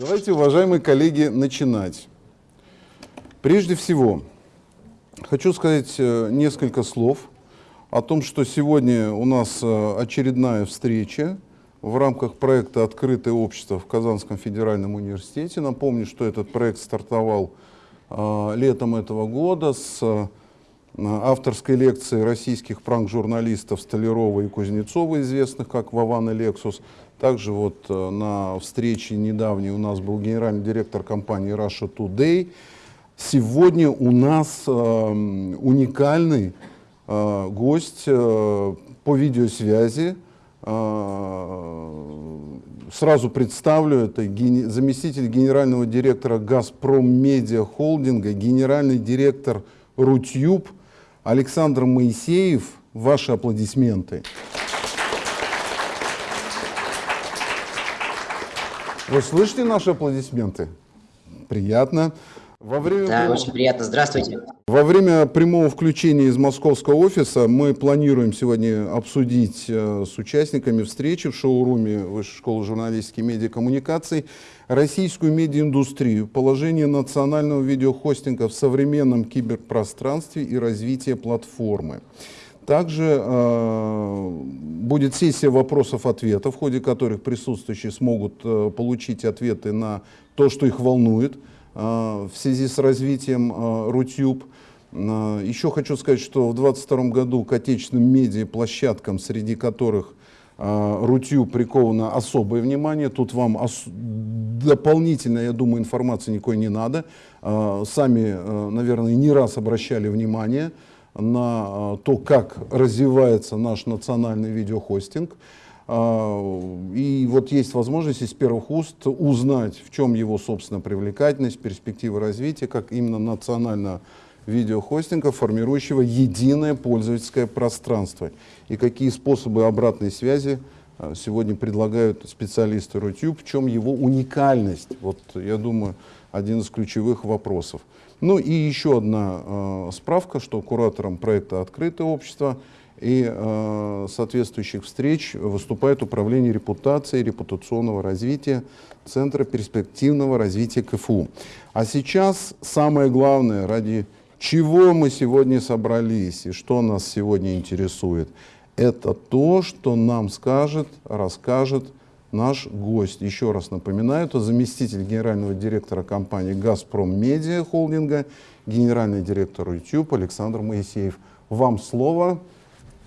Давайте, уважаемые коллеги, начинать. Прежде всего, хочу сказать э, несколько слов о том, что сегодня у нас э, очередная встреча в рамках проекта «Открытое общество» в Казанском федеральном университете. Напомню, что этот проект стартовал э, летом этого года с авторской лекции российских пранк-журналистов Столярова и Кузнецова, известных как Вован и Лексус. Также вот э, на встрече недавней у нас был генеральный директор компании Russia Today. Сегодня у нас э, уникальный э, гость по видеосвязи. Сразу представлю, это заместитель генерального директора «Газпром Медиа Холдинга», генеральный директор «Рутюб» Александр Моисеев, ваши аплодисменты. Вы слышите наши аплодисменты? Приятно. Во время да, прям... очень приятно. Здравствуйте. Во время прямого включения из московского офиса мы планируем сегодня обсудить э, с участниками встречи в шоуруме Высшей школы журналистики и медиакоммуникаций российскую медиаиндустрию, положение национального видеохостинга в современном киберпространстве и развитие платформы. Также э, будет сессия вопросов-ответов, в ходе которых присутствующие смогут э, получить ответы на то, что их волнует – Э, в связи с развитием э, Рутюб. Э, еще хочу сказать, что в 2022 году к отечественным медиаплощадкам, среди которых Рутюб приковано особое внимание. Тут вам дополнительно, я думаю, информации никакой не надо. Сами, наверное, не раз обращали внимание на то, как развивается наш национальный видеохостинг. А, и вот есть возможность из первых уст узнать, в чем его, собственно, привлекательность, перспективы развития, как именно национального видеохостинга, формирующего единое пользовательское пространство. И какие способы обратной связи а, сегодня предлагают специалисты Рутюб, в чем его уникальность. Вот, я думаю, один из ключевых вопросов. Ну и еще одна э, справка, что куратором проекта «Открытое общество» и э, соответствующих встреч выступает Управление репутацией, репутационного развития Центра перспективного развития КФУ. А сейчас самое главное, ради чего мы сегодня собрались и что нас сегодня интересует, это то, что нам скажет, расскажет наш гость. Еще раз напоминаю, это заместитель генерального директора компании «Газпром Медиа Холдинга», генеральный директор YouTube Александр Моисеев. Вам слово.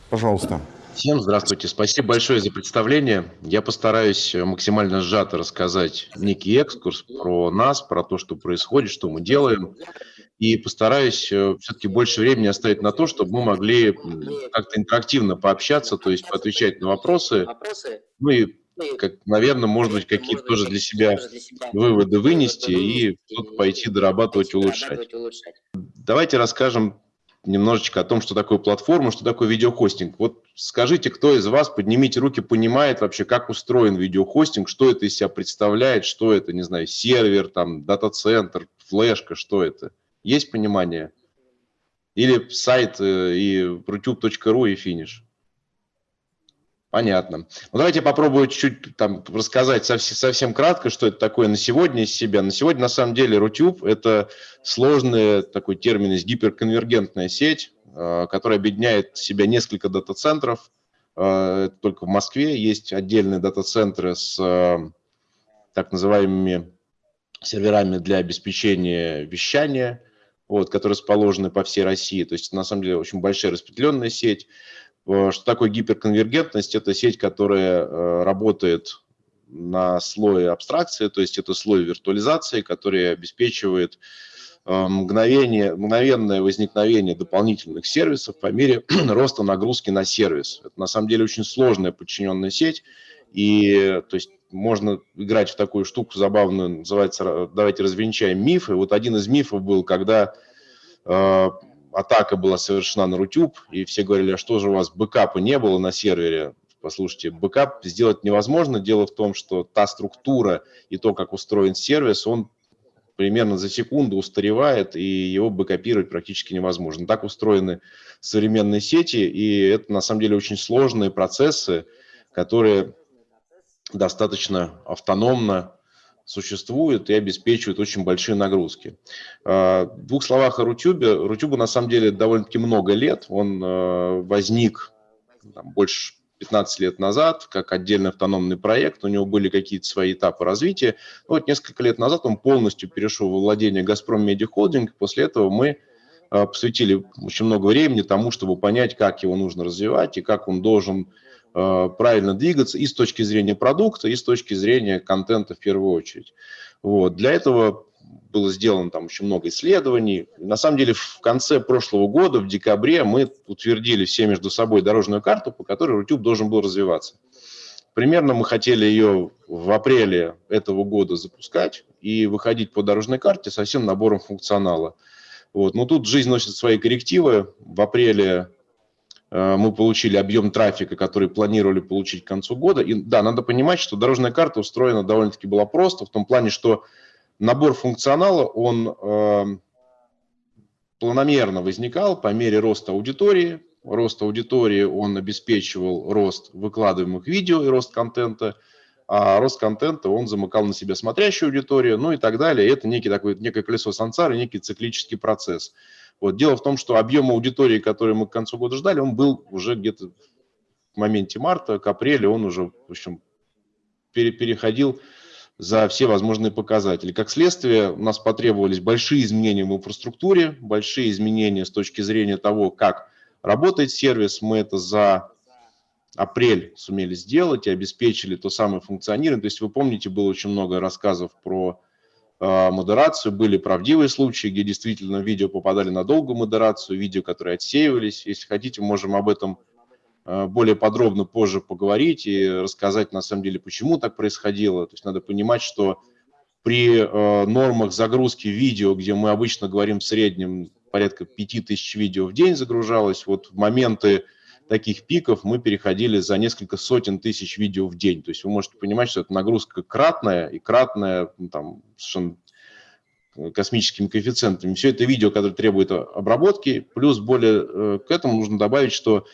Пожалуйста. Всем здравствуйте. Спасибо большое за представление. Я постараюсь максимально сжато рассказать некий экскурс про нас, про то, что происходит, что мы делаем. И постараюсь э, все-таки больше времени оставить на то, чтобы мы могли как-то интерактивно пообщаться, то есть отвечать на вопросы. Ну и, как, наверное, может быть, какие-то тоже для себя выводы вынести и тут пойти дорабатывать, улучшать. Давайте расскажем немножечко о том, что такое платформа, что такое видеохостинг. Вот скажите, кто из вас, поднимите руки, понимает вообще, как устроен видеохостинг, что это из себя представляет, что это, не знаю, сервер, там, дата-центр, флешка, что это? Есть понимание? Или сайт э, и rutube.ru и финиш? Понятно. Ну, давайте попробую чуть-чуть там рассказать совсем, совсем кратко, что это такое на сегодня из себя. На сегодня, на самом деле, Рутюб – это сложный такой термин из гиперконвергентная сеть, э, которая объединяет в себя несколько дата-центров. Э, только в Москве есть отдельные дата-центры с э, так называемыми серверами для обеспечения вещания, вот, которые расположены по всей России. То есть, на самом деле, очень большая распределенная сеть. Э, что такое гиперконвергентность? Это сеть, которая э, работает на слое абстракции, то есть это слой виртуализации, который обеспечивает э, мгновение, мгновенное возникновение дополнительных сервисов по мере роста нагрузки на сервис. Это на самом деле очень сложная подчиненная сеть, и то есть можно играть в такую штуку забавную, называется «давайте развенчаем мифы». Вот один из мифов был, когда атака была совершена на Rutube, и все говорили, а что же у вас бэкапа не было на сервере? Послушайте, бэкап сделать невозможно. Дело в том, что та структура и то, как устроен сервис, он примерно за секунду устаревает, и его бэкапировать практически невозможно. Так устроены современные сети, и это на самом деле очень сложные процессы, которые достаточно автономно существует и обеспечивает очень большие нагрузки. В двух словах о Рутюбе. Рутюбу на самом деле довольно-таки много лет. Он возник там, больше 15 лет назад, как отдельный автономный проект, у него были какие-то свои этапы развития. Вот несколько лет назад он полностью перешел во владение «Газпром Медиа Холдинг», после этого мы а, посвятили очень много времени тому, чтобы понять, как его нужно развивать и как он должен а, правильно двигаться и с точки зрения продукта, и с точки зрения контента в первую очередь. Вот. Для этого было сделано там очень много исследований. На самом деле в конце прошлого года, в декабре, мы утвердили все между собой дорожную карту, по которой Рутюб должен был развиваться. Примерно мы хотели ее в апреле этого года запускать и выходить по дорожной карте со всем набором функционала. Вот. Но тут жизнь носит свои коррективы. В апреле э, мы получили объем трафика, который планировали получить к концу года. И да, надо понимать, что дорожная карта устроена довольно-таки была просто, в том плане, что набор функционала, он э, планомерно возникал по мере роста аудитории. Рост аудитории он обеспечивал рост выкладываемых видео и рост контента, а рост контента он замыкал на себя смотрящую аудиторию, ну и так далее. это некий такой, некое колесо сансары, некий циклический процесс. Вот. Дело в том, что объем аудитории, который мы к концу года ждали, он был уже где-то в моменте марта, к апрелю, он уже, в общем, переходил за все возможные показатели. Как следствие, у нас потребовались большие изменения в инфраструктуре, большие изменения с точки зрения того, как работает сервис. Мы это за апрель сумели сделать и обеспечили то самое функционирование. То есть вы помните, было очень много рассказов про модерацию, были правдивые случаи, где действительно видео попадали на долгую модерацию, видео, которые отсеивались. Если хотите, можем об этом Э, более подробно позже поговорить и рассказать, на самом деле, почему так происходило. То есть надо понимать, что при э, нормах загрузки видео, где мы обычно говорим в среднем порядка 5000 видео в день загружалось, вот в моменты таких пиков мы переходили за несколько сотен тысяч видео в день. То есть вы можете понимать, что это нагрузка кратная и кратная ну, там, совершенно космическими коэффициентами. Все это видео, которое требует обработки, плюс более э, к этому нужно добавить, что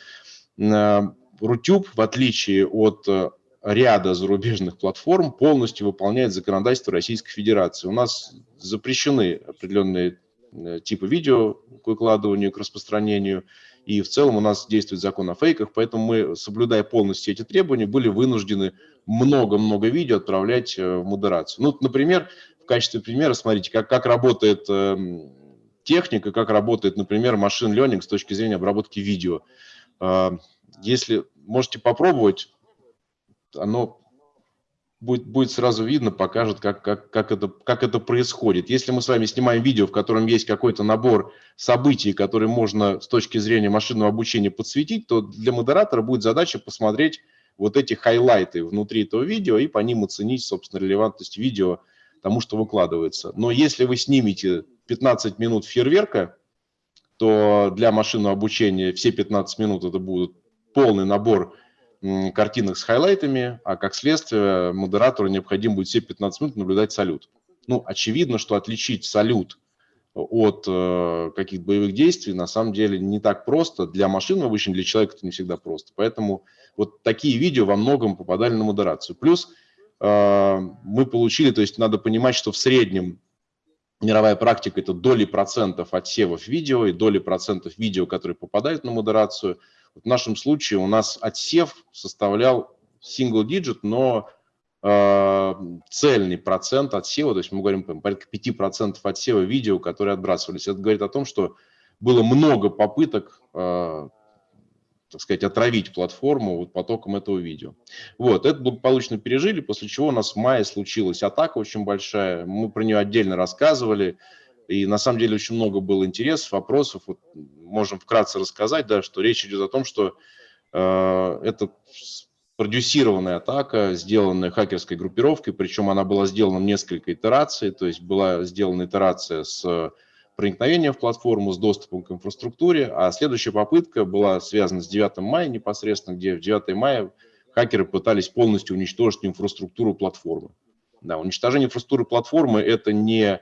Рутюб, в отличие от э, ряда зарубежных платформ, полностью выполняет законодательство Российской Федерации. У нас запрещены определенные э, типы видео к выкладыванию, к распространению, и в целом у нас действует закон о фейках, поэтому мы, соблюдая полностью эти требования, были вынуждены много-много видео отправлять э, в модерацию. Ну, например, в качестве примера, смотрите, как, как работает эм, техника, как работает, например, машин learning с точки зрения обработки видео. А, если можете попробовать, оно будет, будет сразу видно, покажет, как, как, как, это, как это происходит. Если мы с вами снимаем видео, в котором есть какой-то набор событий, которые можно с точки зрения машинного обучения подсветить, то для модератора будет задача посмотреть вот эти хайлайты внутри этого видео и по ним оценить, собственно, релевантность видео тому, что выкладывается. Но если вы снимете 15 минут фейерверка, то для машинного обучения все 15 минут это будут полный набор картинок с хайлайтами, а как следствие модератору необходимо будет все 15 минут наблюдать салют. Ну, очевидно, что отличить салют от э, каких-то боевых действий на самом деле не так просто. Для машин обычно, для человека это не всегда просто. Поэтому вот такие видео во многом попадали на модерацию. Плюс э, мы получили, то есть надо понимать, что в среднем мировая практика – это доли процентов отсевов видео и доли процентов видео, которые попадают на модерацию. В нашем случае у нас отсев составлял single digit, но э, цельный процент отсева, то есть мы говорим порядка 5% отсева видео, которые отбрасывались. Это говорит о том, что было много попыток э, так сказать, отравить платформу вот потоком этого видео. Вот, это благополучно пережили, после чего у нас в мае случилась атака очень большая, мы про нее отдельно рассказывали, и на самом деле очень много было интересов, вопросов, вот можем вкратце рассказать, да, что речь идет о том, что э, это продюсированная атака, сделанная хакерской группировкой, причем она была сделана в несколько итераций, то есть была сделана итерация с проникновения в платформу с доступом к инфраструктуре, а следующая попытка была связана с 9 мая непосредственно, где в 9 мая хакеры пытались полностью уничтожить инфраструктуру платформы. Да, уничтожение инфраструктуры платформы – это не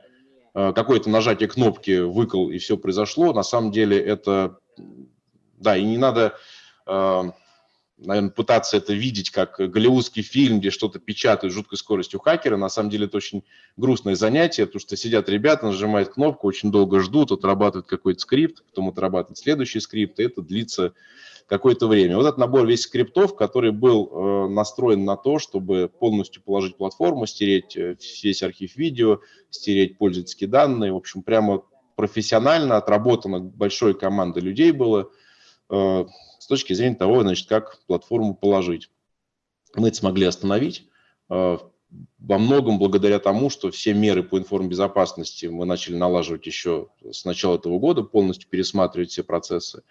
какое-то нажатие кнопки «выкол» и все произошло. На самом деле это, да, и не надо, э, наверное, пытаться это видеть как голливудский фильм, где что-то печатают с жуткой скоростью хакера. На самом деле это очень грустное занятие, потому что сидят ребята, нажимают кнопку, очень долго ждут, отрабатывают какой-то скрипт, потом отрабатывают следующий скрипт, и это длится какое-то время. Вот этот набор весь скриптов, который был э, настроен на то, чтобы полностью положить платформу, стереть э, весь архив видео, стереть пользовательские данные, в общем, прямо профессионально отработано большой командой людей было с точки зрения того, значит, как платформу положить. Мы это смогли остановить э, во многом благодаря тому, что все меры по информбезопасности мы начали налаживать еще с начала этого года, полностью пересматривать все процессы.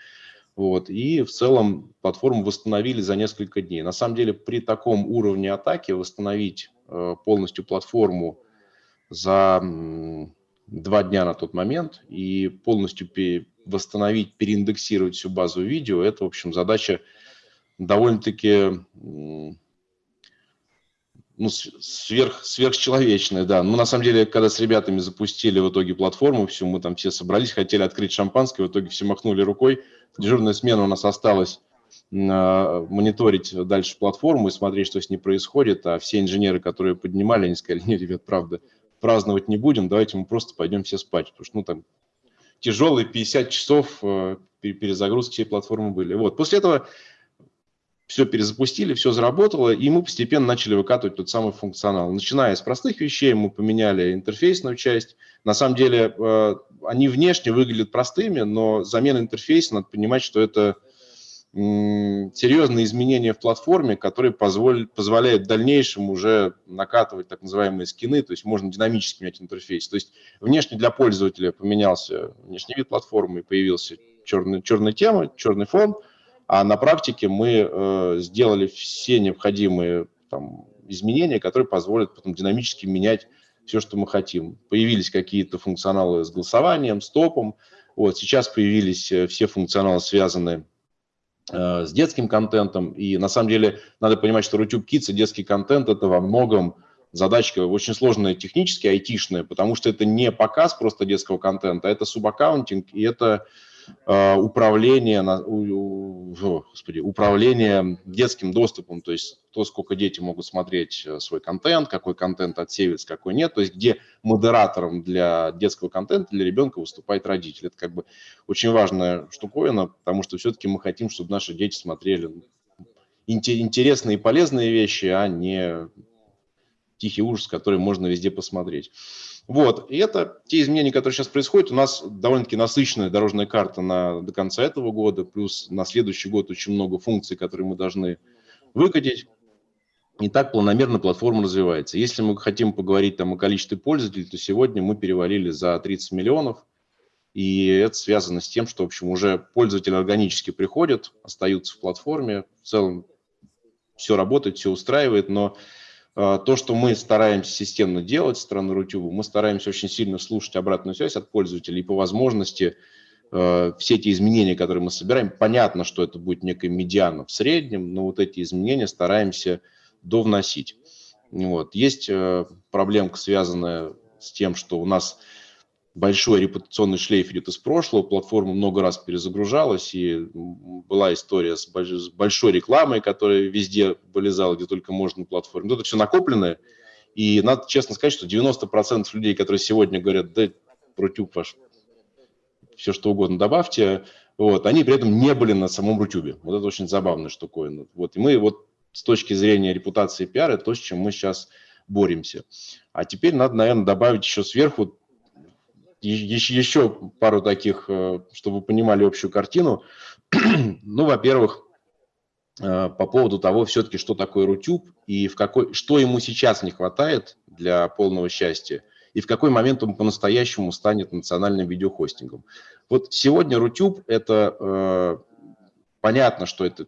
Вот, и в целом платформу восстановили за несколько дней. На самом деле при таком уровне атаки восстановить э, полностью платформу за два дня на тот момент и полностью восстановить, переиндексировать всю базу видео, это, в общем, задача довольно-таки ну, сверх, сверхчеловечная, да. Ну, на самом деле, когда с ребятами запустили в итоге платформу, всю, мы там все собрались, хотели открыть шампанское, в итоге все махнули рукой. Дежурная смена у нас осталась мониторить дальше платформу и смотреть, что с ней происходит, а все инженеры, которые поднимали, они сказали, нет, ребят, правда, праздновать не будем, давайте мы просто пойдем все спать, потому что, ну, там, тяжелые 50 часов э, перезагрузки всей платформы были. Вот, после этого все перезапустили, все заработало, и мы постепенно начали выкатывать тот самый функционал. Начиная с простых вещей, мы поменяли интерфейсную часть. На самом деле, э, они внешне выглядят простыми, но замена интерфейса, надо понимать, что это серьезные изменения в платформе, которые позволят, позволяют в дальнейшем уже накатывать так называемые скины, то есть можно динамически менять интерфейс. То есть внешне для пользователя поменялся внешний вид платформы, появился черный, черная тема, черный фон, а на практике мы э, сделали все необходимые там, изменения, которые позволят потом динамически менять все, что мы хотим. Появились какие-то функционалы с голосованием, стопом. Вот, сейчас появились э, все функционалы, связанные Э, с детским контентом. И на самом деле надо понимать, что YouTube Kids и детский контент – это во многом задачка очень сложная технически, айтишная, потому что это не показ просто детского контента, а это субаккаунтинг, и это Э, управление, господи, управление детским доступом, то есть то, сколько дети могут смотреть э, свой контент, какой контент отсеивается, какой нет, то есть где модератором для детского контента, для ребенка выступает родитель. Это как бы очень важная штуковина, потому что все-таки мы хотим, чтобы наши дети смотрели интересные и полезные вещи, а не тихий ужас, который можно везде посмотреть. Вот, и это те изменения, которые сейчас происходят. У нас довольно-таки насыщенная дорожная карта на, до конца этого года, плюс на следующий год очень много функций, которые мы должны выкатить. И так планомерно платформа развивается. Если мы хотим поговорить там о количестве пользователей, то сегодня мы перевалили за 30 миллионов. И это связано с тем, что, в общем, уже пользователи органически приходят, остаются в платформе. В целом все работает, все устраивает, но то, что мы стараемся системно делать со стороны Рутюба, мы стараемся очень сильно слушать обратную связь от пользователей и по возможности а, все эти изменения, которые мы собираем, понятно, что это будет некая медиана в среднем, но вот эти изменения стараемся довносить. Вот. Есть а, проблемка, связанная с тем, что у нас большой репутационный шлейф идет из прошлого, платформа много раз перезагружалась, и была история с большой рекламой, которая везде вылезала, где только можно на платформе. Это все накопленное, и надо честно сказать, что 90% людей, которые сегодня говорят, да, Рутюб ваш, все что угодно добавьте, вот, они при этом не были на самом Рутюбе. Вот это очень забавная штуковина. Вот, и мы вот с точки зрения репутации пиара, то, с чем мы сейчас боремся. А теперь надо, наверное, добавить еще сверху еще пару таких, э, чтобы вы понимали общую картину. ну, во-первых, э, по поводу того, все-таки, что такое Рутюб и в какой, что ему сейчас не хватает для полного счастья, и в какой момент он по-настоящему станет национальным видеохостингом. Вот сегодня Рутюб – это э, понятно, что это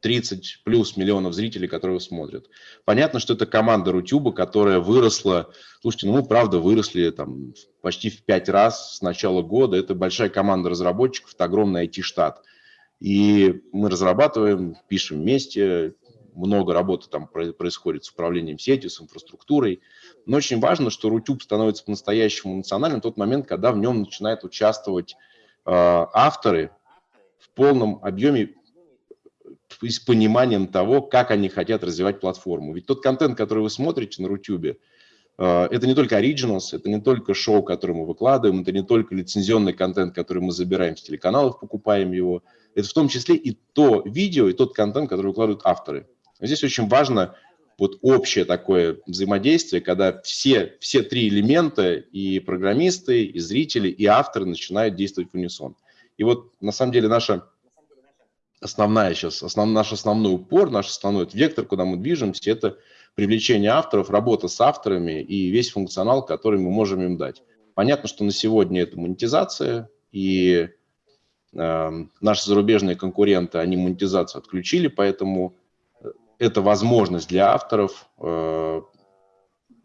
30 плюс миллионов зрителей, которые смотрят. Понятно, что это команда Рутюба, которая выросла. Слушайте, ну мы правда выросли там почти в пять раз с начала года. Это большая команда разработчиков, это огромный IT-штат. И мы разрабатываем, пишем вместе, много работы там происходит с управлением сетью, с инфраструктурой. Но очень важно, что Рутюб становится по-настоящему национальным в тот момент, когда в нем начинают участвовать э, авторы в полном объеме с пониманием того, как они хотят развивать платформу. Ведь тот контент, который вы смотрите на Рутюбе, э, это не только Originals, это не только шоу, которое мы выкладываем, это не только лицензионный контент, который мы забираем с телеканалов, покупаем его. Это в том числе и то видео, и тот контент, который выкладывают авторы. Здесь очень важно вот общее такое взаимодействие, когда все, все три элемента, и программисты, и зрители, и авторы начинают действовать в унисон. И вот на самом деле наша основная сейчас, основ, наш основной упор, наш основной вектор, куда мы движемся, это привлечение авторов, работа с авторами и весь функционал, который мы можем им дать. Понятно, что на сегодня это монетизация, и э, наши зарубежные конкуренты, они монетизацию отключили, поэтому это возможность для авторов э,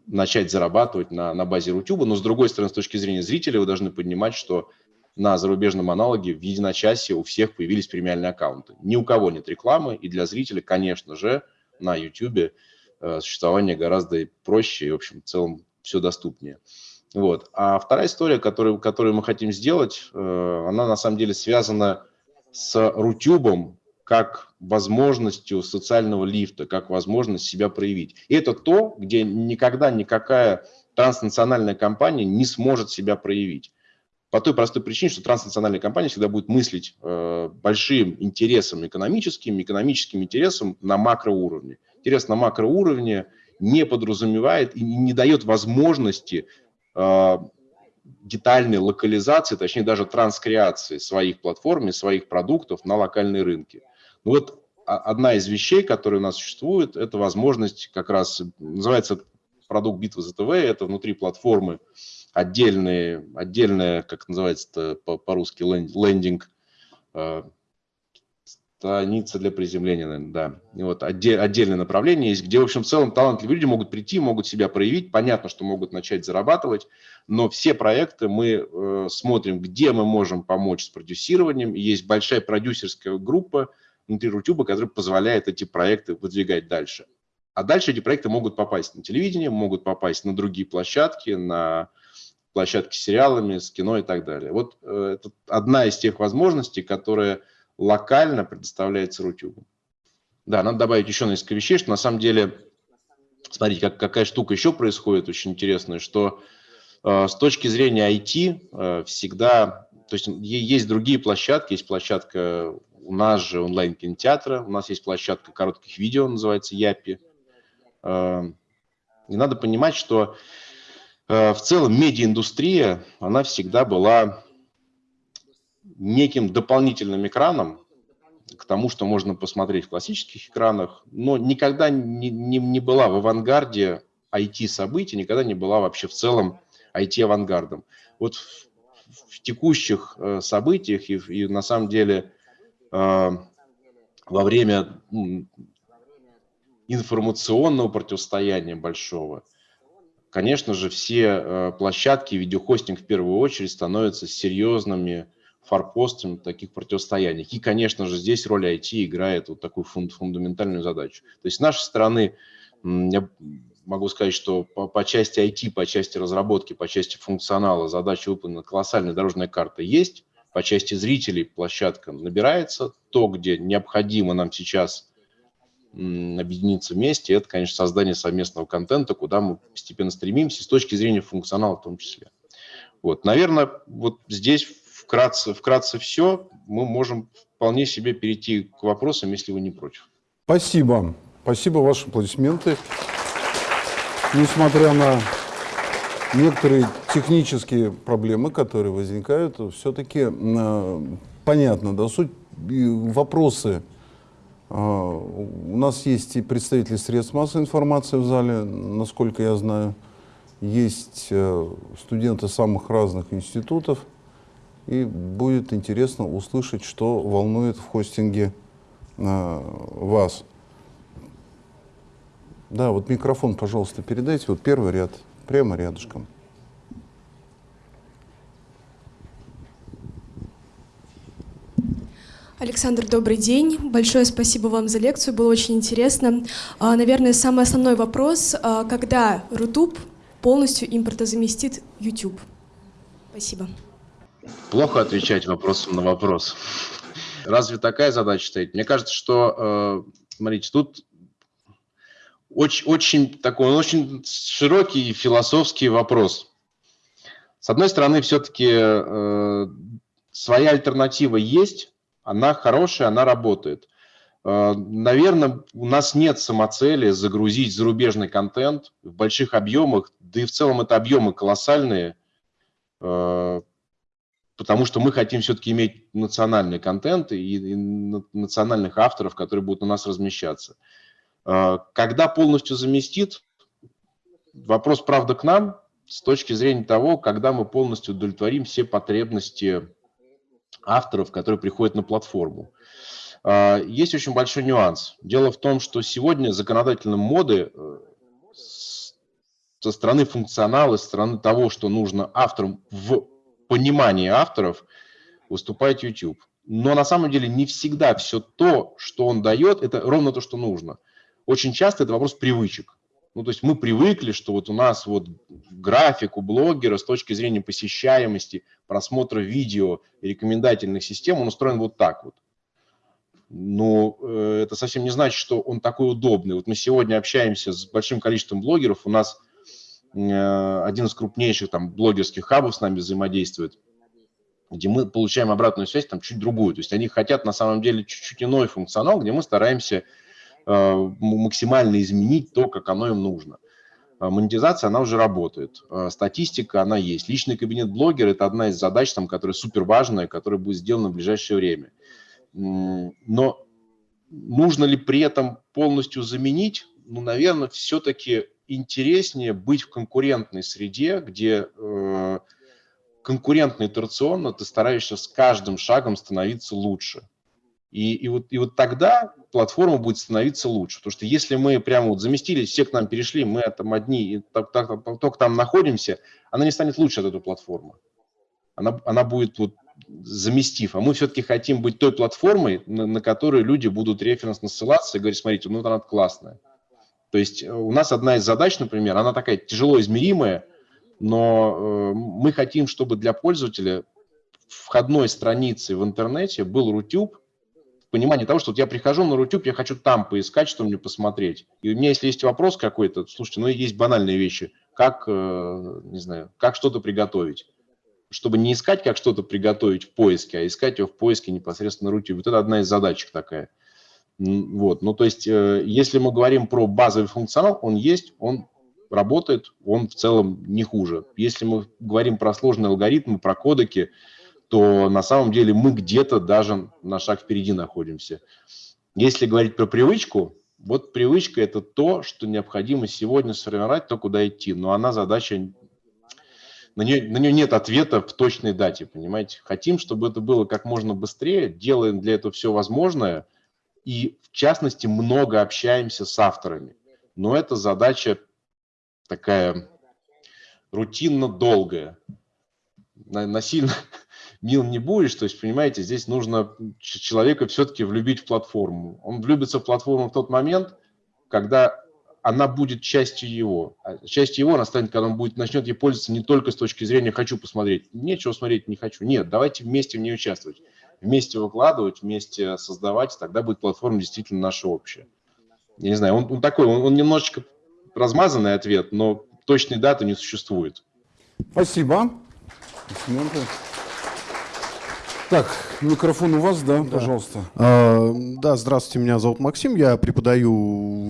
начать зарабатывать на, на базе Рутюба, но с другой стороны, с точки зрения зрителей, вы должны понимать, что на зарубежном аналоге в единочасье у всех появились премиальные аккаунты. Ни у кого нет рекламы, и для зрителя, конечно же, на YouTube э, существование гораздо проще и, в общем, в целом все доступнее. Вот. А вторая история, которую, которую мы хотим сделать, э, она на самом деле связана с Рутюбом как возможностью социального лифта, как возможность себя проявить. И это то, где никогда никакая транснациональная компания не сможет себя проявить. По той простой причине, что транснациональная компания всегда будет мыслить э, большим интересом экономическим, экономическим интересом на макроуровне. Интерес на макроуровне не подразумевает и не дает возможности э, детальной локализации, точнее даже транскреации своих платформ и своих продуктов на локальные рынки. Ну вот одна из вещей, которые у нас существует, это возможность как раз, называется продукт битвы за ТВ, это внутри платформы отдельные, отдельная, как называется по-русски, лендинг, э, страница для приземления, наверное, да. И вот отдель, отдельное направление есть, где, в общем, в целом талантливые люди могут прийти, могут себя проявить. Понятно, что могут начать зарабатывать, но все проекты мы э, смотрим, где мы можем помочь с продюсированием. Есть большая продюсерская группа внутри Рутюба, которая позволяет эти проекты выдвигать дальше. А дальше эти проекты могут попасть на телевидение, могут попасть на другие площадки, на площадки с сериалами, с кино и так далее. Вот э, это одна из тех возможностей, которая локально предоставляется Рутюбу. Да, надо добавить еще несколько вещей, что на самом деле, смотрите, как, какая штука еще происходит очень интересная, что э, с точки зрения IT э, всегда, то есть есть другие площадки, есть площадка у нас же онлайн-кинотеатра, у нас есть площадка коротких видео, называется Япи. Э, и надо понимать, что в целом медиаиндустрия, она всегда была неким дополнительным экраном к тому, что можно посмотреть в классических экранах, но никогда не, не, не была в авангарде IT-событий, никогда не была вообще в целом IT-авангардом. Вот в, в текущих э, событиях и, и на самом деле э, во время информационного противостояния большого – Конечно же, все э, площадки, видеохостинг в первую очередь становятся серьезными форпостами таких противостояний. И, конечно же, здесь роль IT играет вот такую фундаментальную задачу. То есть с нашей стороны, я могу сказать, что по, по части IT, по части разработки, по части функционала задача выполнена, колоссальная дорожная карта есть. По части зрителей площадка набирается. То, где необходимо нам сейчас объединиться вместе, это, конечно, создание совместного контента, куда мы постепенно стремимся, с точки зрения функционала в том числе. Вот, наверное, вот здесь вкратце, вкратце все. Мы можем вполне себе перейти к вопросам, если вы не против. Спасибо. Спасибо, ваши аплодисменты. Несмотря на некоторые технические проблемы, которые возникают, все-таки э, понятно, да, суть, вопросы у нас есть и представители средств массовой информации в зале, насколько я знаю. Есть э, студенты самых разных институтов. И будет интересно услышать, что волнует в хостинге э, вас. Да, вот микрофон, пожалуйста, передайте. Вот первый ряд, прямо рядышком. Александр, добрый день. Большое спасибо вам за лекцию, было очень интересно. А, наверное, самый основной вопрос, а, когда Рутуб полностью импортозаместит YouTube? Спасибо. Плохо отвечать вопросом на вопрос. Разве такая задача стоит? Мне кажется, что, смотрите, тут очень, очень такой, очень широкий философский вопрос. С одной стороны, все-таки э, своя альтернатива есть, она хорошая, она работает. Э, наверное, у нас нет самоцели загрузить зарубежный контент в больших объемах, да и в целом это объемы колоссальные, э, потому что мы хотим все-таки иметь национальный контент и, национальных авторов, которые будут у нас размещаться. Э, когда полностью заместит, вопрос, правда, к нам, с точки зрения того, когда мы полностью удовлетворим все потребности авторов, которые приходят на платформу. А, есть очень большой нюанс. Дело в том, что сегодня законодательные моды э, со стороны функционала, со стороны того, что нужно авторам в понимании авторов, выступает YouTube. Но на самом деле не всегда все то, что он дает, это ровно то, что нужно. Очень часто это вопрос привычек. Ну, то есть мы привыкли, что вот у нас вот график у блогера с точки зрения посещаемости, просмотра видео рекомендательных систем, он устроен вот так вот. Но э, это совсем не значит, что он такой удобный. Вот мы сегодня общаемся с большим количеством блогеров, у нас э, один из крупнейших там блогерских хабов с нами взаимодействует, где мы получаем обратную связь там чуть другую. То есть они хотят на самом деле чуть-чуть иной функционал, где мы стараемся максимально изменить то, как оно им нужно. А монетизация, она уже работает. А статистика, она есть. Личный кабинет блогера – это одна из задач, там, которая супер важная, которая будет сделана в ближайшее время. Но нужно ли при этом полностью заменить? Ну, наверное, все-таки интереснее быть в конкурентной среде, где э, конкурентно итерационно ты стараешься с каждым шагом становиться лучше. И, и, вот, и вот тогда платформа будет становиться лучше. Потому что если мы прямо вот заместились, все к нам перешли, мы там одни, и так, так, только там находимся, она не станет лучше от этой платформы. Она, она будет вот заместив. А мы все-таки хотим быть той платформой, на, на которую люди будут референсно ссылаться и говорить, смотрите, ну она классная. То есть э, у нас одна из задач, например, она такая тяжело измеримая, но э, мы хотим, чтобы для пользователя входной страницы в интернете был Рутюб, понимание того, что вот я прихожу на Рутюб, я хочу там поискать, что мне посмотреть. И у меня, если есть вопрос какой-то, слушайте, ну есть банальные вещи, как, э, не знаю, как что-то приготовить. Чтобы не искать, как что-то приготовить в поиске, а искать его в поиске непосредственно на Рутюбе. Вот это одна из задачек такая. Вот, ну то есть, э, если мы говорим про базовый функционал, он есть, он работает, он в целом не хуже. Если мы говорим про сложные алгоритмы, про кодеки, то на самом деле мы где-то даже на шаг впереди находимся. Если говорить про привычку, вот привычка – это то, что необходимо сегодня сформировать, то, куда идти. Но она задача, на нее, на нее нет ответа в точной дате, понимаете. Хотим, чтобы это было как можно быстрее, делаем для этого все возможное, и в частности много общаемся с авторами. Но это задача такая рутинно долгая, насильно, мил не будешь. То есть, понимаете, здесь нужно человека все-таки влюбить в платформу. Он влюбится в платформу в тот момент, когда она будет частью его. А частью его она станет, когда он будет, начнет ей пользоваться не только с точки зрения «хочу посмотреть». Нечего смотреть, не хочу. Нет, давайте вместе в ней участвовать. Вместе выкладывать, вместе создавать. Тогда будет платформа действительно наша общая. Я не знаю, он, он такой, он, он немножечко размазанный ответ, но точной даты не существует. Спасибо. Так, микрофон у вас, да, да. пожалуйста. А, да, здравствуйте, меня зовут Максим, я преподаю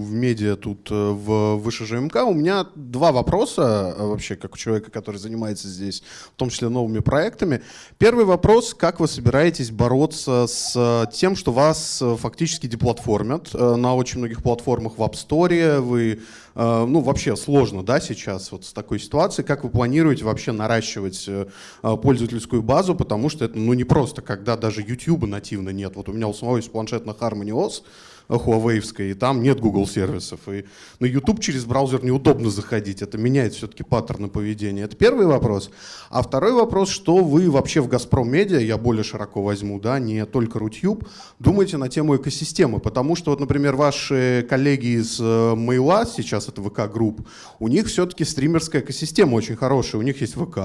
в медиа тут э, в Выше ЖМК. У меня два вопроса э, вообще, как у человека, который занимается здесь, в том числе новыми проектами. Первый вопрос, как вы собираетесь бороться с тем, что вас э, фактически деплатформят на очень многих платформах в App Store, вы Э, ну, вообще сложно, да, сейчас вот с такой ситуацией. Как вы планируете вообще наращивать э, пользовательскую базу, потому что это, ну, не просто, когда даже YouTube нативно нет. Вот у меня у самого есть планшет на Harmony OS, Huawei, и там нет Google сервисов. И на YouTube через браузер неудобно заходить. Это меняет все-таки паттерны поведения. Это первый вопрос. А второй вопрос, что вы вообще в Газпром Медиа, я более широко возьму, да, не только Rutube, думаете на тему экосистемы? Потому что, вот, например, ваши коллеги из Мейла, сейчас это VK Group, у них все-таки стримерская экосистема очень хорошая. У них есть ВК,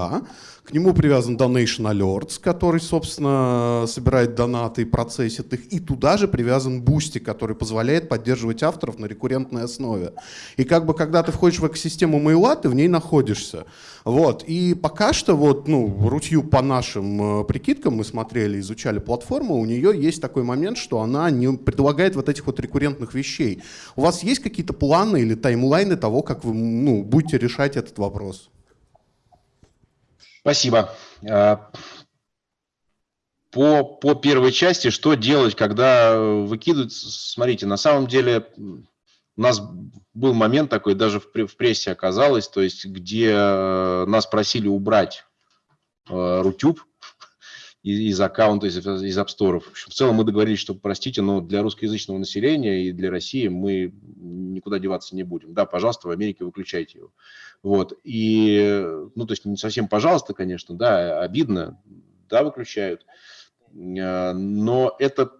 К нему привязан Donation Alerts, который, собственно, собирает донаты и процессит их. И туда же привязан Boosty, который позволяет поддерживать авторов на рекуррентной основе. И как бы, когда ты входишь в экосистему мейла, ты в ней находишься. Вот. И пока что, вот, ну, рутью по нашим э, прикидкам, мы смотрели, изучали платформу, у нее есть такой момент, что она не предлагает вот этих вот рекуррентных вещей. У вас есть какие-то планы или таймлайны того, как вы ну, будете решать этот вопрос? Спасибо. А, по, по первой части, что делать, когда выкидывают? Смотрите, на самом деле у нас был момент такой, даже в, в прессе оказалось, то есть где э, нас просили убрать э, Рутюб из, аккаунта, из, из App Store. В целом мы договорились, что, простите, но для русскоязычного населения и для России мы никуда деваться не будем. Да, пожалуйста, в Америке выключайте его. Вот. И, ну, то есть не совсем пожалуйста, конечно, да, обидно, да, выключают. Э, но это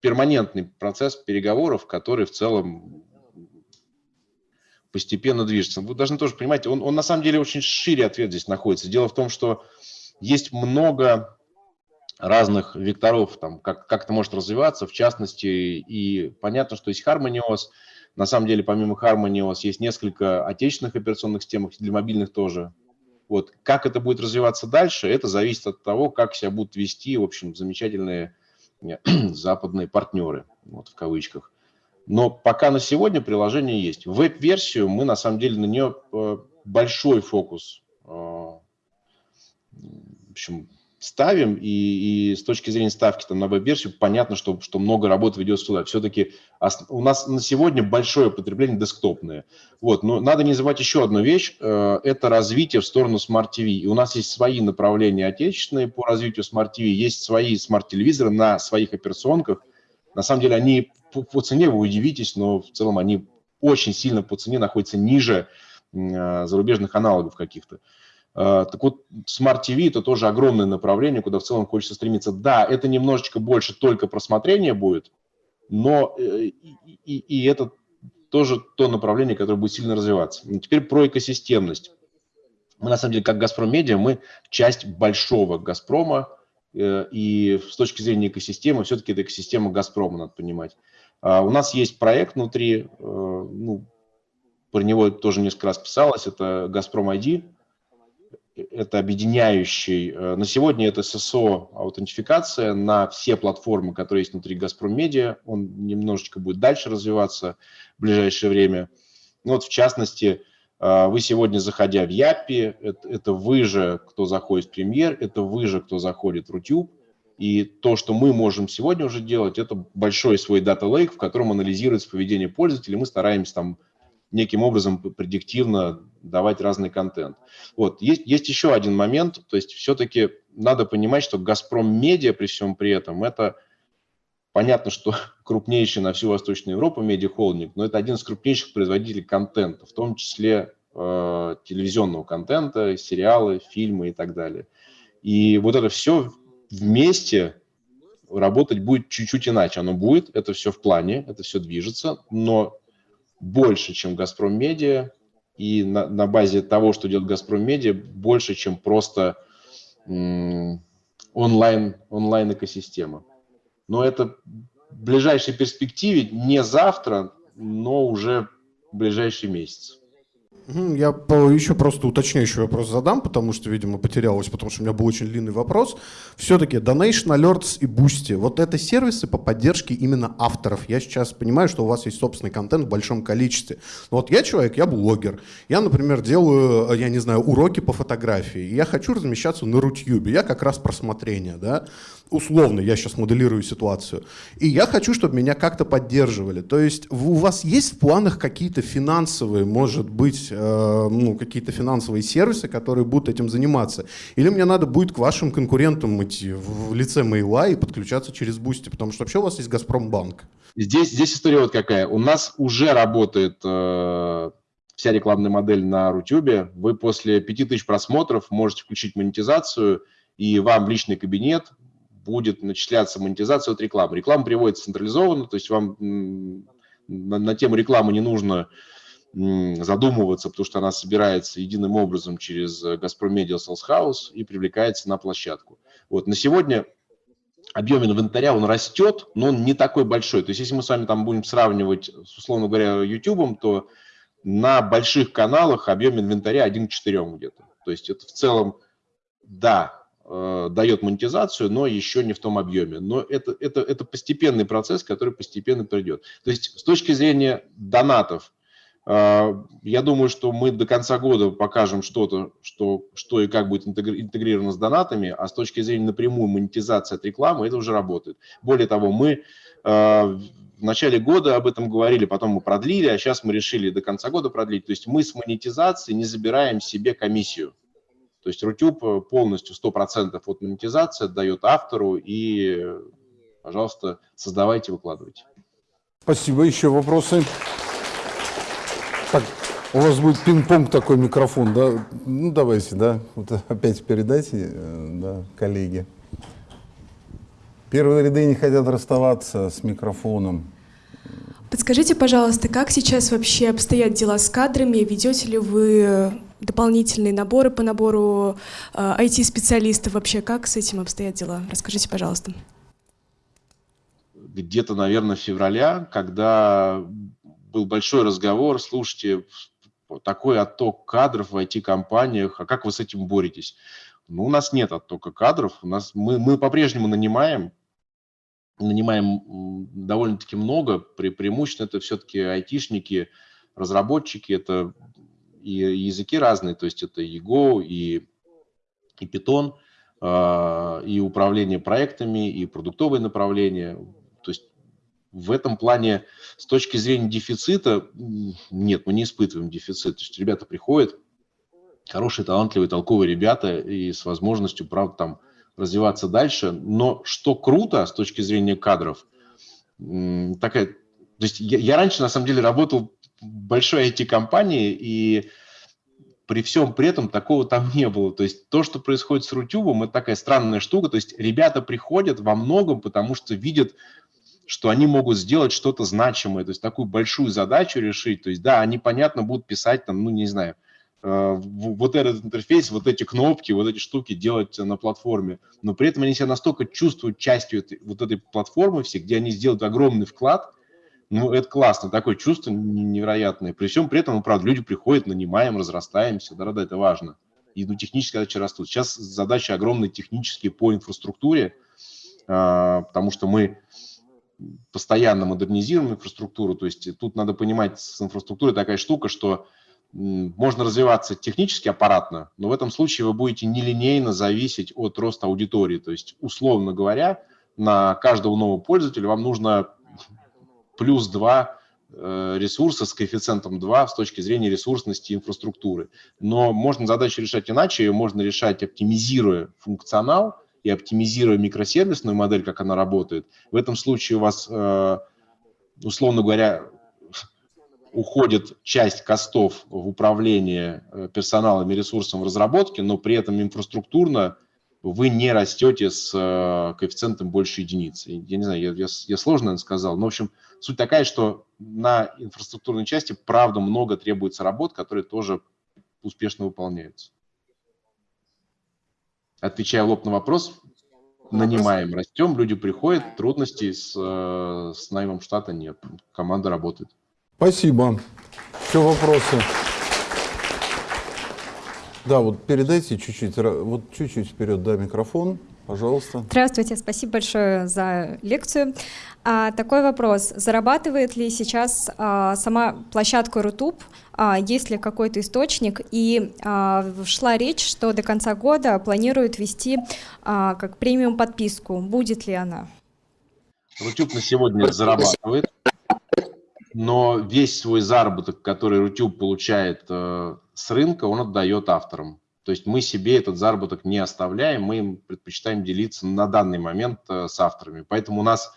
перманентный процесс переговоров, который в целом постепенно движется. Вы должны тоже понимать, он, он на самом деле очень шире ответ здесь находится. Дело в том, что есть много разных векторов, там, как, как это может развиваться, в частности, и понятно, что есть HarmonyOS, на самом деле, помимо HarmonyOS, есть несколько отечественных операционных систем, для мобильных тоже. Вот. Как это будет развиваться дальше, это зависит от того, как себя будут вести, в общем, замечательные западные партнеры, вот в кавычках. Но пока на сегодня приложение есть. Веб-версию мы, на самом деле, на нее э, большой фокус э, в общем, ставим, и, и с точки зрения ставки там, на веб-версию понятно, что, что много работы ведется туда. Все-таки у нас на сегодня большое потребление десктопное. Вот, но надо не забывать еще одну вещь, э, это развитие в сторону Smart TV. И у нас есть свои направления отечественные по развитию Smart TV, есть свои смарт-телевизоры на своих операционках. На самом деле они по, по цене, вы удивитесь, но в целом они очень сильно по цене находятся ниже э, зарубежных аналогов каких-то. А, так вот, Smart TV – это тоже огромное направление, куда в целом хочется стремиться. Да, это немножечко больше только просмотрения будет, но э, и, и, и это тоже то направление, которое будет сильно развиваться. Теперь про экосистемность. Мы, на самом деле, как «Газпром Медиа», мы часть большого «Газпрома», э, и с точки зрения экосистемы, все-таки это экосистема «Газпрома», надо понимать. А у нас есть проект внутри, э, ну, про него тоже несколько раз писалось, это «Газпром ID», это объединяющий. Э, на сегодня это ССО аутентификация на все платформы, которые есть внутри Газпром Медиа. Он немножечко будет дальше развиваться в ближайшее время. Ну, вот в частности, э, вы сегодня, заходя в Япи, это, это вы же, кто заходит в Премьер, это вы же, кто заходит в Рутюб. И то, что мы можем сегодня уже делать, это большой свой дата лейк, в котором анализируется поведение пользователей. Мы стараемся там неким образом предиктивно давать разный контент. Вот. Есть, есть еще один момент, то есть все-таки надо понимать, что «Газпром Медиа» при всем при этом это понятно, что крупнейший на всю Восточную Европу медиахолдинг, но это один из крупнейших производителей контента, в том числе э, телевизионного контента, сериалы, фильмы и так далее. И вот это все вместе работать будет чуть-чуть иначе. Оно будет, это все в плане, это все движется, но больше, чем «Газпром Медиа», и на, на базе того, что делает «Газпром Медиа», больше, чем просто онлайн, онлайн-экосистема. Но это в ближайшей перспективе, не завтра, но уже в ближайший месяц. Я еще просто уточняющий вопрос задам, потому что, видимо, потерялось, потому что у меня был очень длинный вопрос. Все-таки Donation Alerts и Boosty, вот это сервисы по поддержке именно авторов. Я сейчас понимаю, что у вас есть собственный контент в большом количестве. Но вот я человек, я блогер. Я, например, делаю, я не знаю, уроки по фотографии. Я хочу размещаться на Рутюбе. Я как раз просмотрение, да условно, я сейчас моделирую ситуацию, и я хочу, чтобы меня как-то поддерживали. То есть у вас есть в планах какие-то финансовые, может быть, э, ну, какие-то финансовые сервисы, которые будут этим заниматься? Или мне надо будет к вашим конкурентам идти в лице Мейла и подключаться через Boosty, потому что вообще у вас есть Газпромбанк. Здесь, здесь история вот какая. У нас уже работает э, вся рекламная модель на Рутюбе. Вы после 5000 просмотров можете включить монетизацию, и вам в личный кабинет будет начисляться монетизация от рекламы. Реклама приводится централизованно, то есть вам на, на тему рекламы не нужно задумываться, потому что она собирается единым образом через Газпром Media Sales House и привлекается на площадку. Вот. На сегодня объем инвентаря, он растет, но он не такой большой. То есть если мы с вами там будем сравнивать, условно говоря, YouTube, то на больших каналах объем инвентаря 1 к 4 где-то. То есть это в целом, да, э, дает монетизацию, но еще не в том объеме. Но это, это, это постепенный процесс, который постепенно придет. То есть с точки зрения донатов, э, я думаю, что мы до конца года покажем что-то, что, что и как будет интегрировано с донатами, а с точки зрения напрямую монетизации от рекламы это уже работает. Более того, мы э, в начале года об этом говорили, потом мы продлили, а сейчас мы решили до конца года продлить. То есть мы с монетизацией не забираем себе комиссию. То есть Рутюб полностью 100% от монетизации отдает автору и, пожалуйста, создавайте, выкладывайте. Спасибо. Еще вопросы? Так, у вас будет пинг-понг такой микрофон, да? Ну, давайте, да. Вот опять передайте, э, да, коллеги. Первые ряды не хотят расставаться с микрофоном. Подскажите, пожалуйста, как сейчас вообще обстоят дела с кадрами? Ведете ли вы дополнительные наборы по набору э, IT-специалистов? Вообще, как с этим обстоят дела? Расскажите, пожалуйста. Где-то, наверное, февраля, когда был большой разговор, слушайте, такой отток кадров в IT-компаниях, а как вы с этим боретесь? Ну, у нас нет оттока кадров, у нас, мы, мы по-прежнему нанимаем, нанимаем довольно-таки много, пре преимущественно это все-таки айтишники, разработчики, это и языки разные, то есть это и Go, и, и Python, э, и управление проектами, и продуктовые направления. То есть в этом плане с точки зрения дефицита, нет, мы не испытываем дефицит. То есть ребята приходят, хорошие, талантливые, толковые ребята и с возможностью, правда, там развиваться дальше. Но что круто с точки зрения кадров, такая, то есть я, я раньше на самом деле работал большой IT-компании, и при всем при этом такого там не было. То есть то, что происходит с Рутюбом, это такая странная штука. То есть ребята приходят во многом, потому что видят, что они могут сделать что-то значимое, то есть такую большую задачу решить. То есть да, они, понятно, будут писать там, ну, не знаю, Э, вот этот интерфейс, вот эти кнопки, вот эти штуки делать на платформе. Но при этом они себя настолько чувствуют частью этой, вот этой платформы все, где они сделают огромный вклад. Ну, это классно, такое чувство невероятное. При всем при этом, ну, правда, люди приходят, нанимаем, разрастаемся, да, да, это важно. И ну, технические задачи растут. Сейчас задачи огромные технические по инфраструктуре, а, потому что мы постоянно модернизируем инфраструктуру. То есть тут надо понимать, с инфраструктурой такая штука, что можно развиваться технически аппаратно, но в этом случае вы будете нелинейно зависеть от роста аудитории. То есть, условно говоря, на каждого нового пользователя вам нужно плюс 2 э, ресурса с коэффициентом 2 с точки зрения ресурсности инфраструктуры. Но можно задачу решать иначе, ее можно решать, оптимизируя функционал и оптимизируя микросервисную модель, как она работает. В этом случае у вас, э, условно говоря, уходит часть костов в управление э, персоналом и ресурсом в разработке, но при этом инфраструктурно вы не растете с э, коэффициентом больше единицы. Я не знаю, я, я, я сложно это сказал, но, в общем, суть такая, что на инфраструктурной части, правда, много требуется работ, которые тоже успешно выполняются. Отвечая лоб на вопрос, нанимаем, растем, люди приходят, трудностей с, э, с наймом штата нет, команда работает. Спасибо. Еще вопросы? Да, вот передайте чуть-чуть, вот чуть-чуть вперед, да, микрофон, пожалуйста. Здравствуйте, спасибо большое за лекцию. А, такой вопрос, зарабатывает ли сейчас а, сама площадка Rutube, а, есть ли какой-то источник, и а, шла речь, что до конца года планируют вести а, как премиум подписку, будет ли она? Rutube на сегодня зарабатывает но весь свой заработок, который Rutube получает э, с рынка, он отдает авторам. То есть мы себе этот заработок не оставляем, мы им предпочитаем делиться на данный момент э, с авторами. Поэтому у нас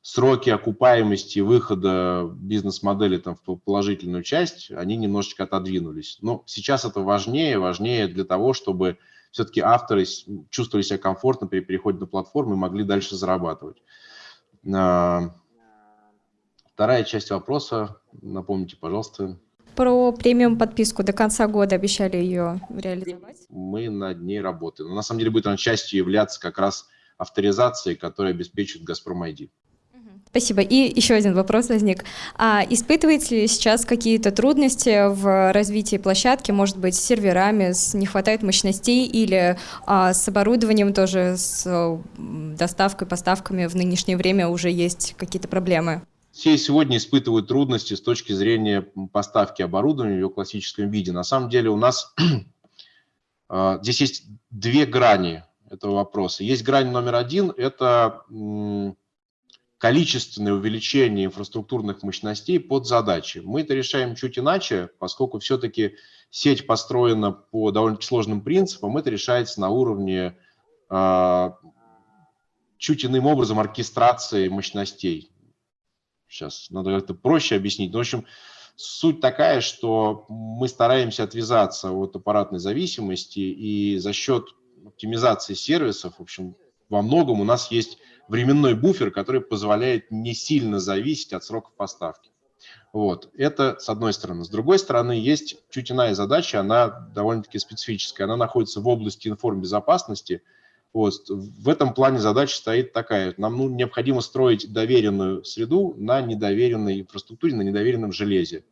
сроки окупаемости выхода бизнес-модели там, в положительную часть, они немножечко отодвинулись. Но сейчас это важнее, важнее для того, чтобы все-таки авторы чувствовали себя комфортно при переходе на платформу и могли дальше зарабатывать. А, Вторая часть вопроса, напомните, пожалуйста. Про премиум подписку. До конца года обещали ее реализовать. Мы над ней работаем. Но на самом деле будет она частью являться как раз авторизацией, которая обеспечит Газпром ID. Спасибо. И еще один вопрос возник. А испытываете ли сейчас какие-то трудности в развитии площадки, может быть, с серверами, с не хватает мощностей или а, с оборудованием тоже, с доставкой, поставками в нынешнее время уже есть какие-то проблемы? Все сегодня испытывают трудности с точки зрения поставки оборудования в его классическом виде. На самом деле у нас а, здесь есть две грани этого вопроса. Есть грань номер один – это количественное увеличение инфраструктурных мощностей под задачи. Мы это решаем чуть иначе, поскольку все-таки сеть построена по довольно сложным принципам, это решается на уровне э, чуть иным образом оркестрации мощностей. Сейчас надо как-то проще объяснить. Но, в общем, суть такая, что мы стараемся отвязаться от аппаратной зависимости и за счет оптимизации сервисов, в общем, во многом у нас есть временной буфер, который позволяет не сильно зависеть от сроков поставки. Вот. Это с одной стороны. С другой стороны, есть чуть иная задача, она довольно-таки специфическая. Она находится в области информбезопасности. Вот. В этом плане задача стоит такая. Нам ну, необходимо строить доверенную среду на недоверенной инфраструктуре, на недоверенном железе.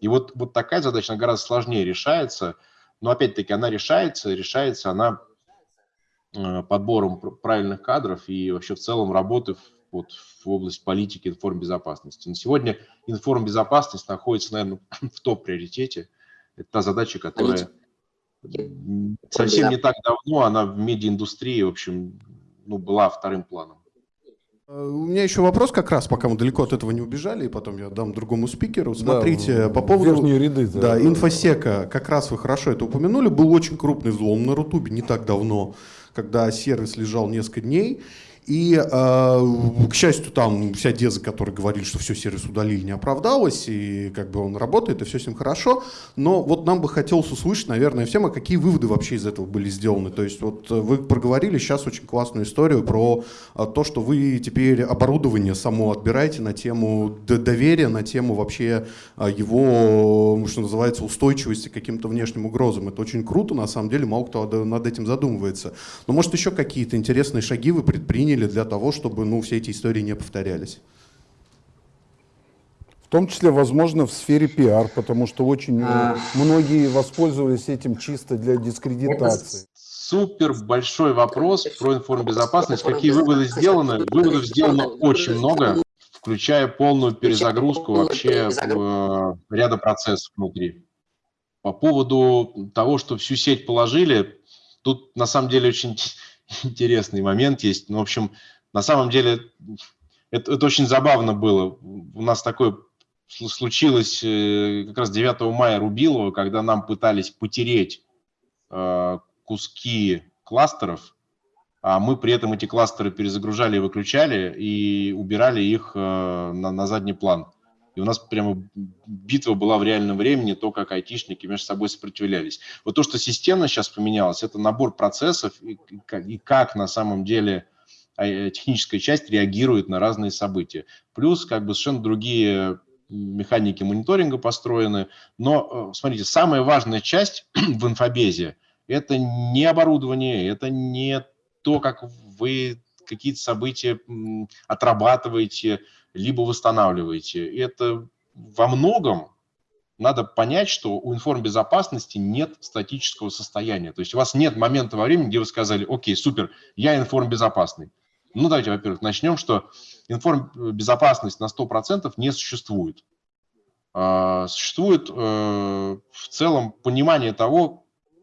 И вот, вот такая задача, она гораздо сложнее решается. Но опять-таки она решается, решается она Э, подбором правильных кадров и вообще в целом работы вот, в области политики информбезопасности. На сегодня информбезопасность находится, наверное, в топ-приоритете. Это та задача, которая совсем не так давно, она в медиаиндустрии, в общем, ну, была вторым планом. Э, у меня еще вопрос как раз, пока мы далеко от этого не убежали, и потом я дам другому спикеру. Смотрите, да, по поводу верхние ряды, да, да, инфосека, как раз вы хорошо это упомянули, был очень крупный взлом на Рутубе не так давно когда сервис лежал несколько дней, и, э, к счастью, там вся деза, которая говорили, что все, сервис удалили, не оправдалась, и как бы он работает, и все с ним хорошо. Но вот нам бы хотелось услышать, наверное, всем, а какие выводы вообще из этого были сделаны. То есть вот вы проговорили сейчас очень классную историю про а, то, что вы теперь оборудование само отбираете на тему доверия, на тему вообще его, что называется, устойчивости к каким-то внешним угрозам. Это очень круто, на самом деле, мало кто над этим задумывается. Но может еще какие-то интересные шаги вы предприняли, приняли для того, чтобы ну, все эти истории не повторялись? В том числе, возможно, в сфере пиар, потому что очень а... многие воспользовались этим чисто для дискредитации. Супер большой вопрос про информбезопасность. Какие выводы сделаны? Выводов сделано очень много, включая полную перезагрузку вообще э, ряда процессов внутри. По поводу того, что всю сеть положили, тут на самом деле очень интересный момент есть. Ну, в общем, на самом деле это, это очень забавно было. У нас такое случилось э, как раз 9 мая Рубилова, когда нам пытались потереть э, куски кластеров, а мы при этом эти кластеры перезагружали и выключали и убирали их э, на, на задний план. И у нас прямо битва была в реальном времени, то, как айтишники между собой сопротивлялись. Вот то, что системно сейчас поменялось, это набор процессов и, и как на самом деле а, э, техническая часть реагирует на разные события. Плюс как бы совершенно другие механики мониторинга построены. Но, э, смотрите, самая важная часть в инфобезе – это не оборудование, это не то, как вы какие-то события отрабатываете, либо восстанавливаете. И это во многом надо понять, что у информбезопасности нет статического состояния. То есть у вас нет момента во времени, где вы сказали, окей, супер, я информбезопасный. Ну, давайте, во-первых, начнем, что информбезопасность на 100% не существует. А, существует э, в целом понимание того,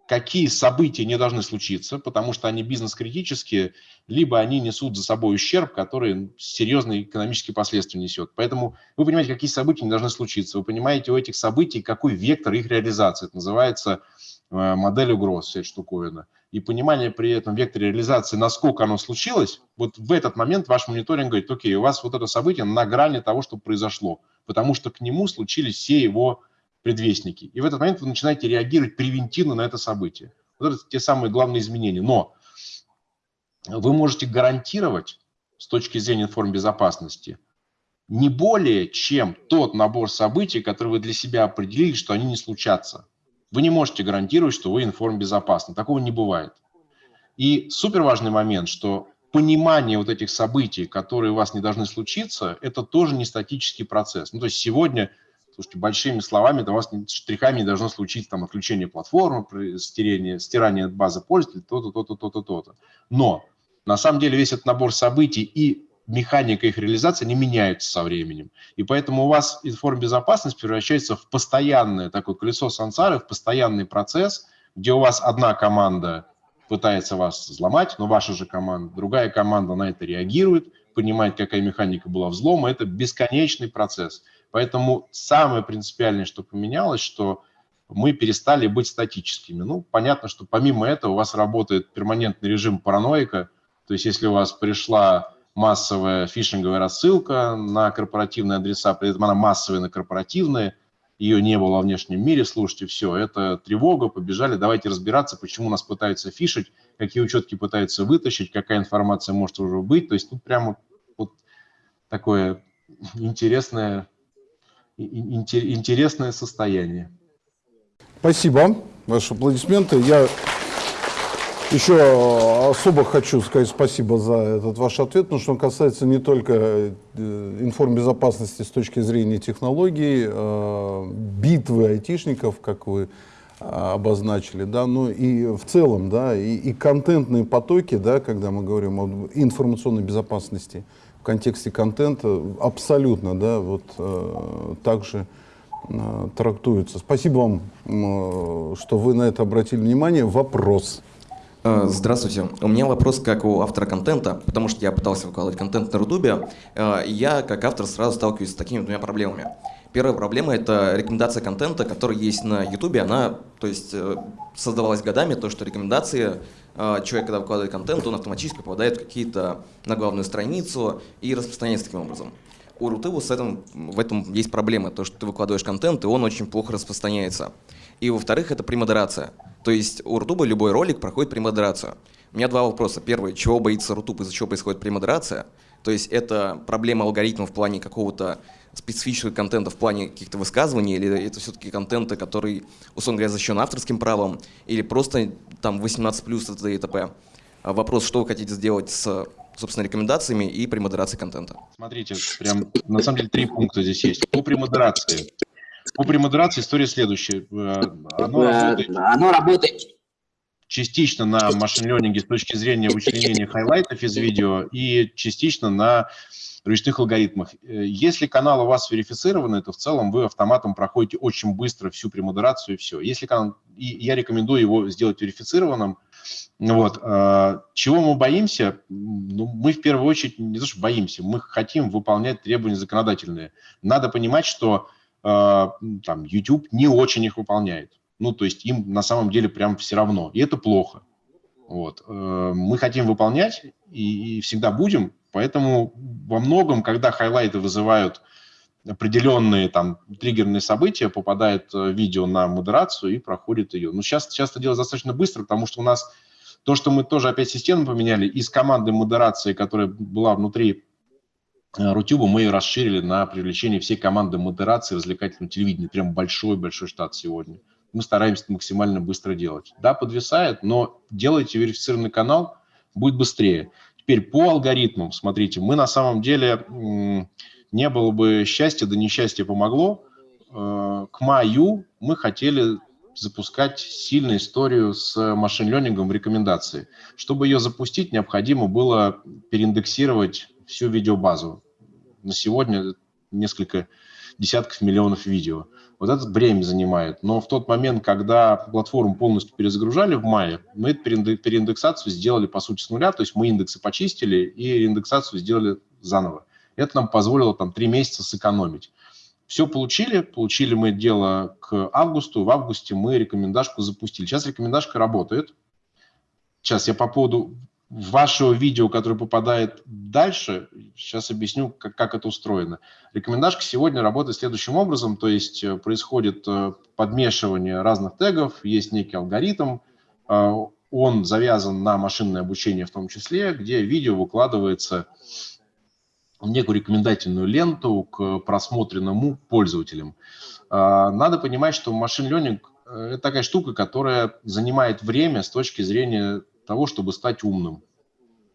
какие события не должны случиться, потому что они бизнес-критические, либо они несут за собой ущерб, который серьезные экономические последствия несет. Поэтому вы понимаете, какие события не должны случиться. Вы понимаете у этих событий, какой вектор их реализации. Это называется э, модель угроз, вся эта штуковина. И понимание при этом векторе реализации, насколько оно случилось, вот в этот момент ваш мониторинг говорит, окей, у вас вот это событие на грани того, что произошло, потому что к нему случились все его предвестники. И в этот момент вы начинаете реагировать превентивно на это событие. Вот это те самые главные изменения. Но вы можете гарантировать с точки зрения информбезопасности не более, чем тот набор событий, который вы для себя определили, что они не случатся. Вы не можете гарантировать, что вы информбезопасны. Такого не бывает. И супер важный момент, что понимание вот этих событий, которые у вас не должны случиться, это тоже не статический процесс. Ну, то есть сегодня, слушайте, большими словами, у вас штрихами не должно случиться там отключение платформы, стирание, стирание базы пользователей, то-то, то-то, то-то, то-то. Но на самом деле весь этот набор событий и механика их реализации не меняются со временем. И поэтому у вас информбезопасность превращается в постоянное такое колесо сансары, в постоянный процесс, где у вас одна команда пытается вас взломать, но ваша же команда, другая команда на это реагирует, понимает, какая механика была взлома. Это бесконечный процесс. Поэтому самое принципиальное, что поменялось, что мы перестали быть статическими. Ну, понятно, что помимо этого у вас работает перманентный режим параноика. То есть если у вас пришла массовая фишинговая рассылка на корпоративные адреса, при этом она массовая на корпоративные, ее не было во внешнем мире, слушайте, все, это тревога, побежали, давайте разбираться, почему нас пытаются фишить, какие учетки пытаются вытащить, какая информация может уже быть, то есть тут прямо вот такое интересное, интересное состояние. Спасибо. Ваши аплодисменты. Я еще особо хочу сказать спасибо за этот ваш ответ, потому что он касается не только э, информбезопасности с точки зрения технологий, э, битвы айтишников, как вы обозначили, да, но и в целом, да, и, и контентные потоки, да, когда мы говорим об информационной безопасности в контексте контента, абсолютно, да, вот э, также э, трактуются. Спасибо вам, э, что вы на это обратили внимание. Вопрос. Э, здравствуйте. У меня вопрос как у автора контента, потому что я пытался выкладывать контент на Рутубе, э, я как автор сразу сталкиваюсь с такими двумя проблемами. Первая проблема — это рекомендация контента, который есть на Ютубе. Она, то есть, э, создавалась годами, то, что рекомендации, человек, когда выкладывает контент, он автоматически попадает в какие-то на главную страницу и распространяется таким образом. У Рутубу с этим, в этом есть проблема, то, что ты выкладываешь контент, и он очень плохо распространяется. И во-вторых, это премодерация. То есть у Рутуба любой ролик проходит премодерацию. У меня два вопроса. Первый, чего боится Рутуб, из-за чего происходит премодерация? То есть это проблема алгоритмов в плане какого-то специфического контента в плане каких-то высказываний, или это все-таки контента, который, условно говоря, защищен авторским правом, или просто там 18 плюс это и т.п. А вопрос, что вы хотите сделать с собственно, рекомендациями и премодерацией контента. Смотрите, прям на самом деле три пункта здесь есть. По премодерации. По премодерации история следующая. Э, оно работает, Оно работает частично на machine learning е с точки зрения вычленения хайлайтов из видео и частично на ручных алгоритмах. Э, если канал у вас верифицированный, то в целом вы автоматом проходите очень быстро всю премодерацию и все. Если канал, и я рекомендую его сделать верифицированным. Вот. Э, чего мы боимся? Ну, мы в первую очередь не то, что боимся, мы хотим выполнять требования законодательные. Надо понимать, что а, там, YouTube не очень их выполняет. Ну, то есть им на самом деле прям все равно. И это плохо. Вот. Э, мы хотим выполнять и, и всегда будем, поэтому во многом, когда хайлайты вызывают определенные там триггерные события, попадает э, видео на модерацию и проходит ее. Но сейчас часто делать достаточно быстро, потому что у нас то, что мы тоже опять систему поменяли, из команды модерации, которая была внутри Э, Рутюбу мы расширили на привлечение всей команды модерации развлекательного телевидения. Прям большой-большой штат сегодня. Мы стараемся это максимально быстро делать. Да, подвисает, но делайте верифицированный канал, будет быстрее. Теперь по алгоритмам, смотрите, мы на самом деле, не было бы счастья, да несчастье помогло. Э, к маю мы хотели запускать сильную историю с машин-ленингом в рекомендации. Чтобы ее запустить, необходимо было переиндексировать всю видеобазу. На сегодня несколько десятков миллионов видео. Вот это бремя занимает. Но в тот момент, когда платформу полностью перезагружали в мае, мы эту переиндексацию сделали, по сути, с нуля. То есть мы индексы почистили и индексацию сделали заново. Это нам позволило там три месяца сэкономить. Все получили, получили мы дело к августу, в августе мы рекомендашку запустили. Сейчас рекомендашка работает. Сейчас я по поводу вашего видео, которое попадает дальше, сейчас объясню, как, как это устроено. Рекомендашка сегодня работает следующим образом, то есть э, происходит э, подмешивание разных тегов, есть некий алгоритм, э, он завязан на машинное обучение в том числе, где видео выкладывается некую рекомендательную ленту к просмотренному пользователям. Надо понимать, что машин learning – это такая штука, которая занимает время с точки зрения того, чтобы стать умным.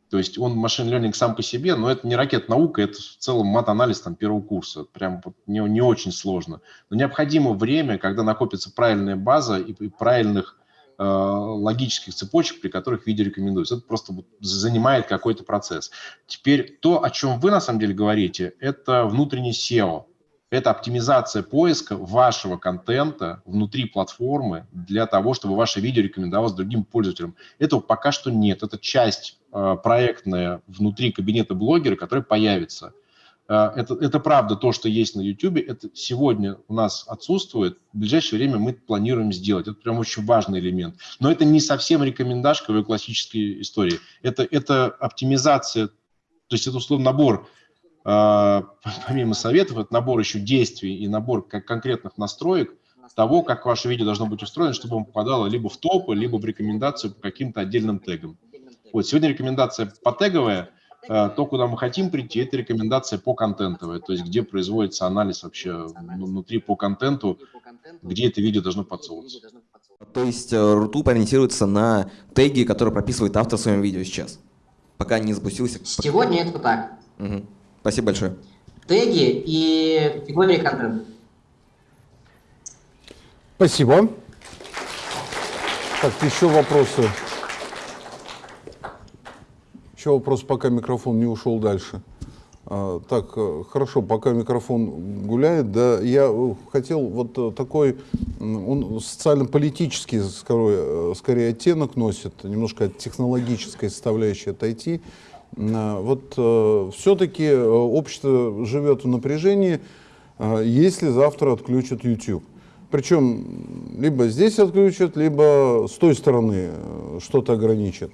То есть он машин learning сам по себе, но это не ракет наука, это в целом мат-анализ там, первого курса. Прям не, не очень сложно. Но необходимо время, когда накопится правильная база и, и правильных э, логических цепочек, при которых видео рекомендуется. Это просто занимает какой-то процесс. Теперь то, о чем вы на самом деле говорите, это внутренний SEO это оптимизация поиска вашего контента внутри платформы для того, чтобы ваше видео рекомендовалось другим пользователям. Этого пока что нет. Это часть э, проектная внутри кабинета блогера, которая появится. Э, это, это правда то, что есть на YouTube. Это сегодня у нас отсутствует. В ближайшее время мы планируем сделать. Это прям очень важный элемент. Но это не совсем рекомендашка в классической истории. Это, это оптимизация, то есть это условно набор помимо советов, это набор еще действий и набор конкретных настроек того, как ваше видео должно быть устроено, чтобы он попадало либо в топы, либо в рекомендацию по каким-то отдельным тегам. Вот сегодня рекомендация по теговая, а, то, куда мы хотим прийти, это рекомендация по контентовая, то есть где производится анализ вообще внутри по контенту, где это видео должно подсовываться. То есть Рутуб ориентируется на теги, которые прописывает автор в своем видео сейчас, пока не запустился. Сегодня это так. Угу. Спасибо большое. Теги и категории контента. Спасибо. Так, еще вопросы? Еще вопрос, пока микрофон не ушел дальше. А, так, э, хорошо, пока микрофон гуляет, да, я э, хотел вот э, такой, он социально-политический скорее, скорее оттенок носит, немножко технологической составляющей отойти. А, вот э, все-таки э, общество живет в напряжении, э, если завтра отключат YouTube. Причем либо здесь отключат, либо с той стороны что-то ограничат.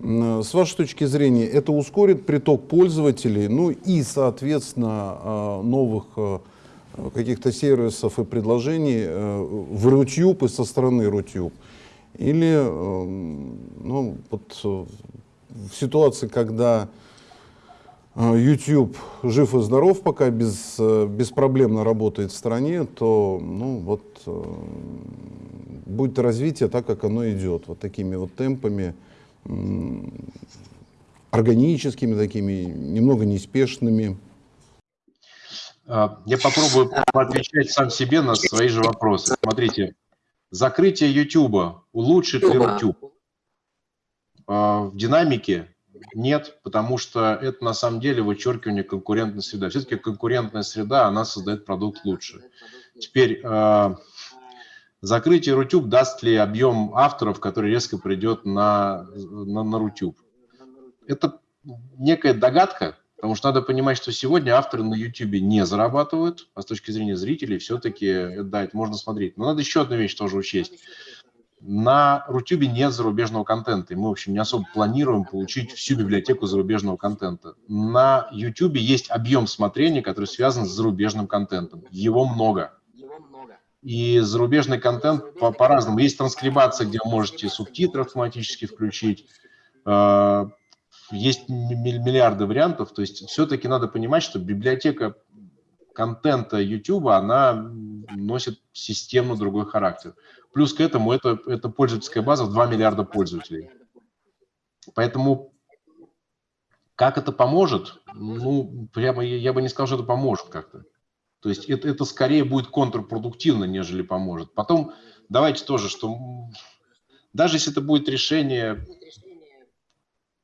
С вашей точки зрения, это ускорит приток пользователей, ну и, соответственно, новых каких-то сервисов и предложений в Рутюб и со стороны Рутюб? Или ну, вот, в ситуации, когда э, YouTube жив и здоров, пока без, э, беспроблемно работает в стране, то ну, вот, э, будет развитие так, как оно идет, вот такими вот темпами, органическими такими, немного неспешными. А, я попробую отвечать сам себе на свои же вопросы. Смотрите, закрытие YouTube улучшит ли YouTube? А, в динамике нет, потому что это на самом деле вычеркивание конкурентной среды. Все-таки конкурентная среда, она создает продукт лучше. Теперь а, закрытие Рутюб даст ли объем авторов, который резко придет на, на, на Рутюб? Это некая догадка, потому что надо понимать, что сегодня авторы на YouTube не зарабатывают, а с точки зрения зрителей все-таки, да, это можно смотреть. Но надо еще одну вещь тоже учесть. На Рутюбе нет зарубежного контента, и мы, в общем, не особо планируем получить всю библиотеку зарубежного контента. На Ютубе есть объем смотрения, который связан с зарубежным контентом. Его много. И зарубежный контент по-разному. По есть транскрибация, где вы можете субтитры автоматически включить. А, есть миллиарды вариантов. То есть все-таки надо понимать, что библиотека контента YouTube, она носит системно другой характер. Плюс к этому это, это пользовательская база в 2 миллиарда пользователей. Поэтому как это поможет? Ну, прямо я, я бы не сказал, что это поможет как-то. То есть это, это скорее будет контрпродуктивно, нежели поможет. Потом давайте тоже, что даже если это будет решение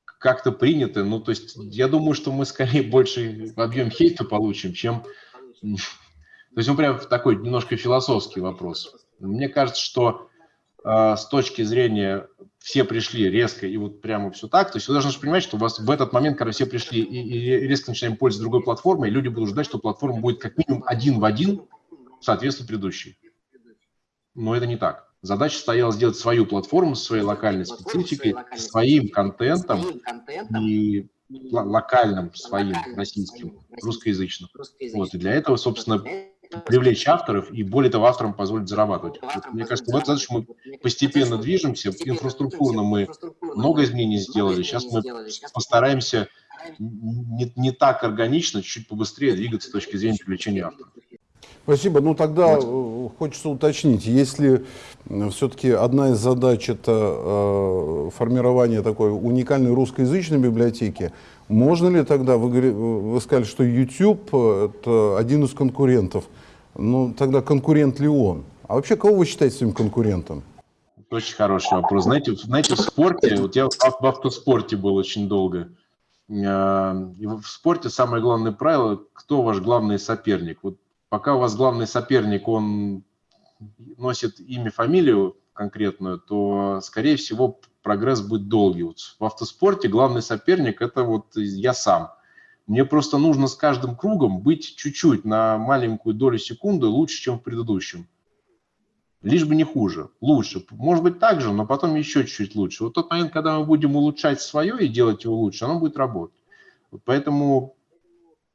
как-то принято, ну, то есть я думаю, что мы скорее больше объем хейта получим, чем... То есть он прям такой немножко философский вопрос. Мне кажется, что э, с точки зрения все пришли резко и вот прямо все так, то есть вы должны понимать, что у вас в этот момент, когда все пришли и, и резко начинаем пользоваться другой платформой, люди будут ждать, что платформа будет как минимум один в один соответствовать предыдущей. Но это не так. Задача стояла сделать свою платформу с своей локальной спецификой, своим контентом и локальным своим российским, русскоязычным. Вот, и для этого, собственно, привлечь авторов и, более того, авторам позволить зарабатывать. Вот, мне кажется, в эту мы постепенно движемся. Инфраструктурно мы много изменений сделали. Сейчас мы постараемся не, не так органично, чуть побыстрее двигаться с точки зрения привлечения авторов. Спасибо. Ну тогда э, хочется уточнить, если все-таки одна из задач это э, формирование такой уникальной русскоязычной библиотеки, можно ли тогда, вы, вы сказали, что YouTube э, это один из конкурентов, ну тогда конкурент ли он? А вообще кого вы считаете своим конкурентом? Очень хороший вопрос. Знаете, знаете, в спорте, вот я в, ав- в автоспорте был очень долго. Э, И в спорте самое главное правило, кто ваш главный соперник. Вот пока у вас главный соперник, он носит имя, фамилию конкретную, то, скорее всего, прогресс будет долгий. Вот в автоспорте главный соперник – это вот я сам. Мне просто нужно с каждым кругом быть чуть-чуть на маленькую долю секунды лучше, чем в предыдущем. Лишь бы не хуже, лучше. Может быть так же, но потом еще чуть-чуть лучше. Вот тот момент, когда мы будем улучшать свое и делать его лучше, оно будет работать. Вот поэтому,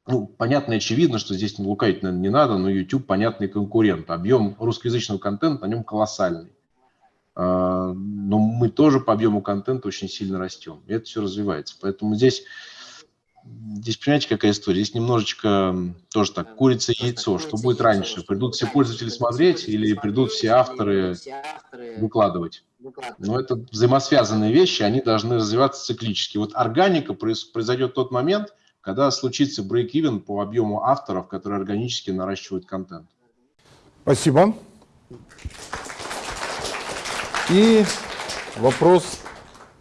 ну, понятно и очевидно, что здесь не лукавить, наверное, не надо, но YouTube понятный конкурент. Объем русскоязычного контента на нем колоссальный. А, Но мы тоже по объему контента очень сильно растем. И это все развивается. Поэтому здесь, здесь понимаете, какая история? Здесь немножечко тоже так, курица и яйцо. Что будет раньше? Придут все пользователи смотреть или придут все авторы выкладывать? Но это взаимосвязанные вещи, они должны развиваться циклически. Вот органика произ- произойдет в тот момент, когда случится брейк-ивен по объему авторов, которые органически наращивают контент. Спасибо. И вопрос,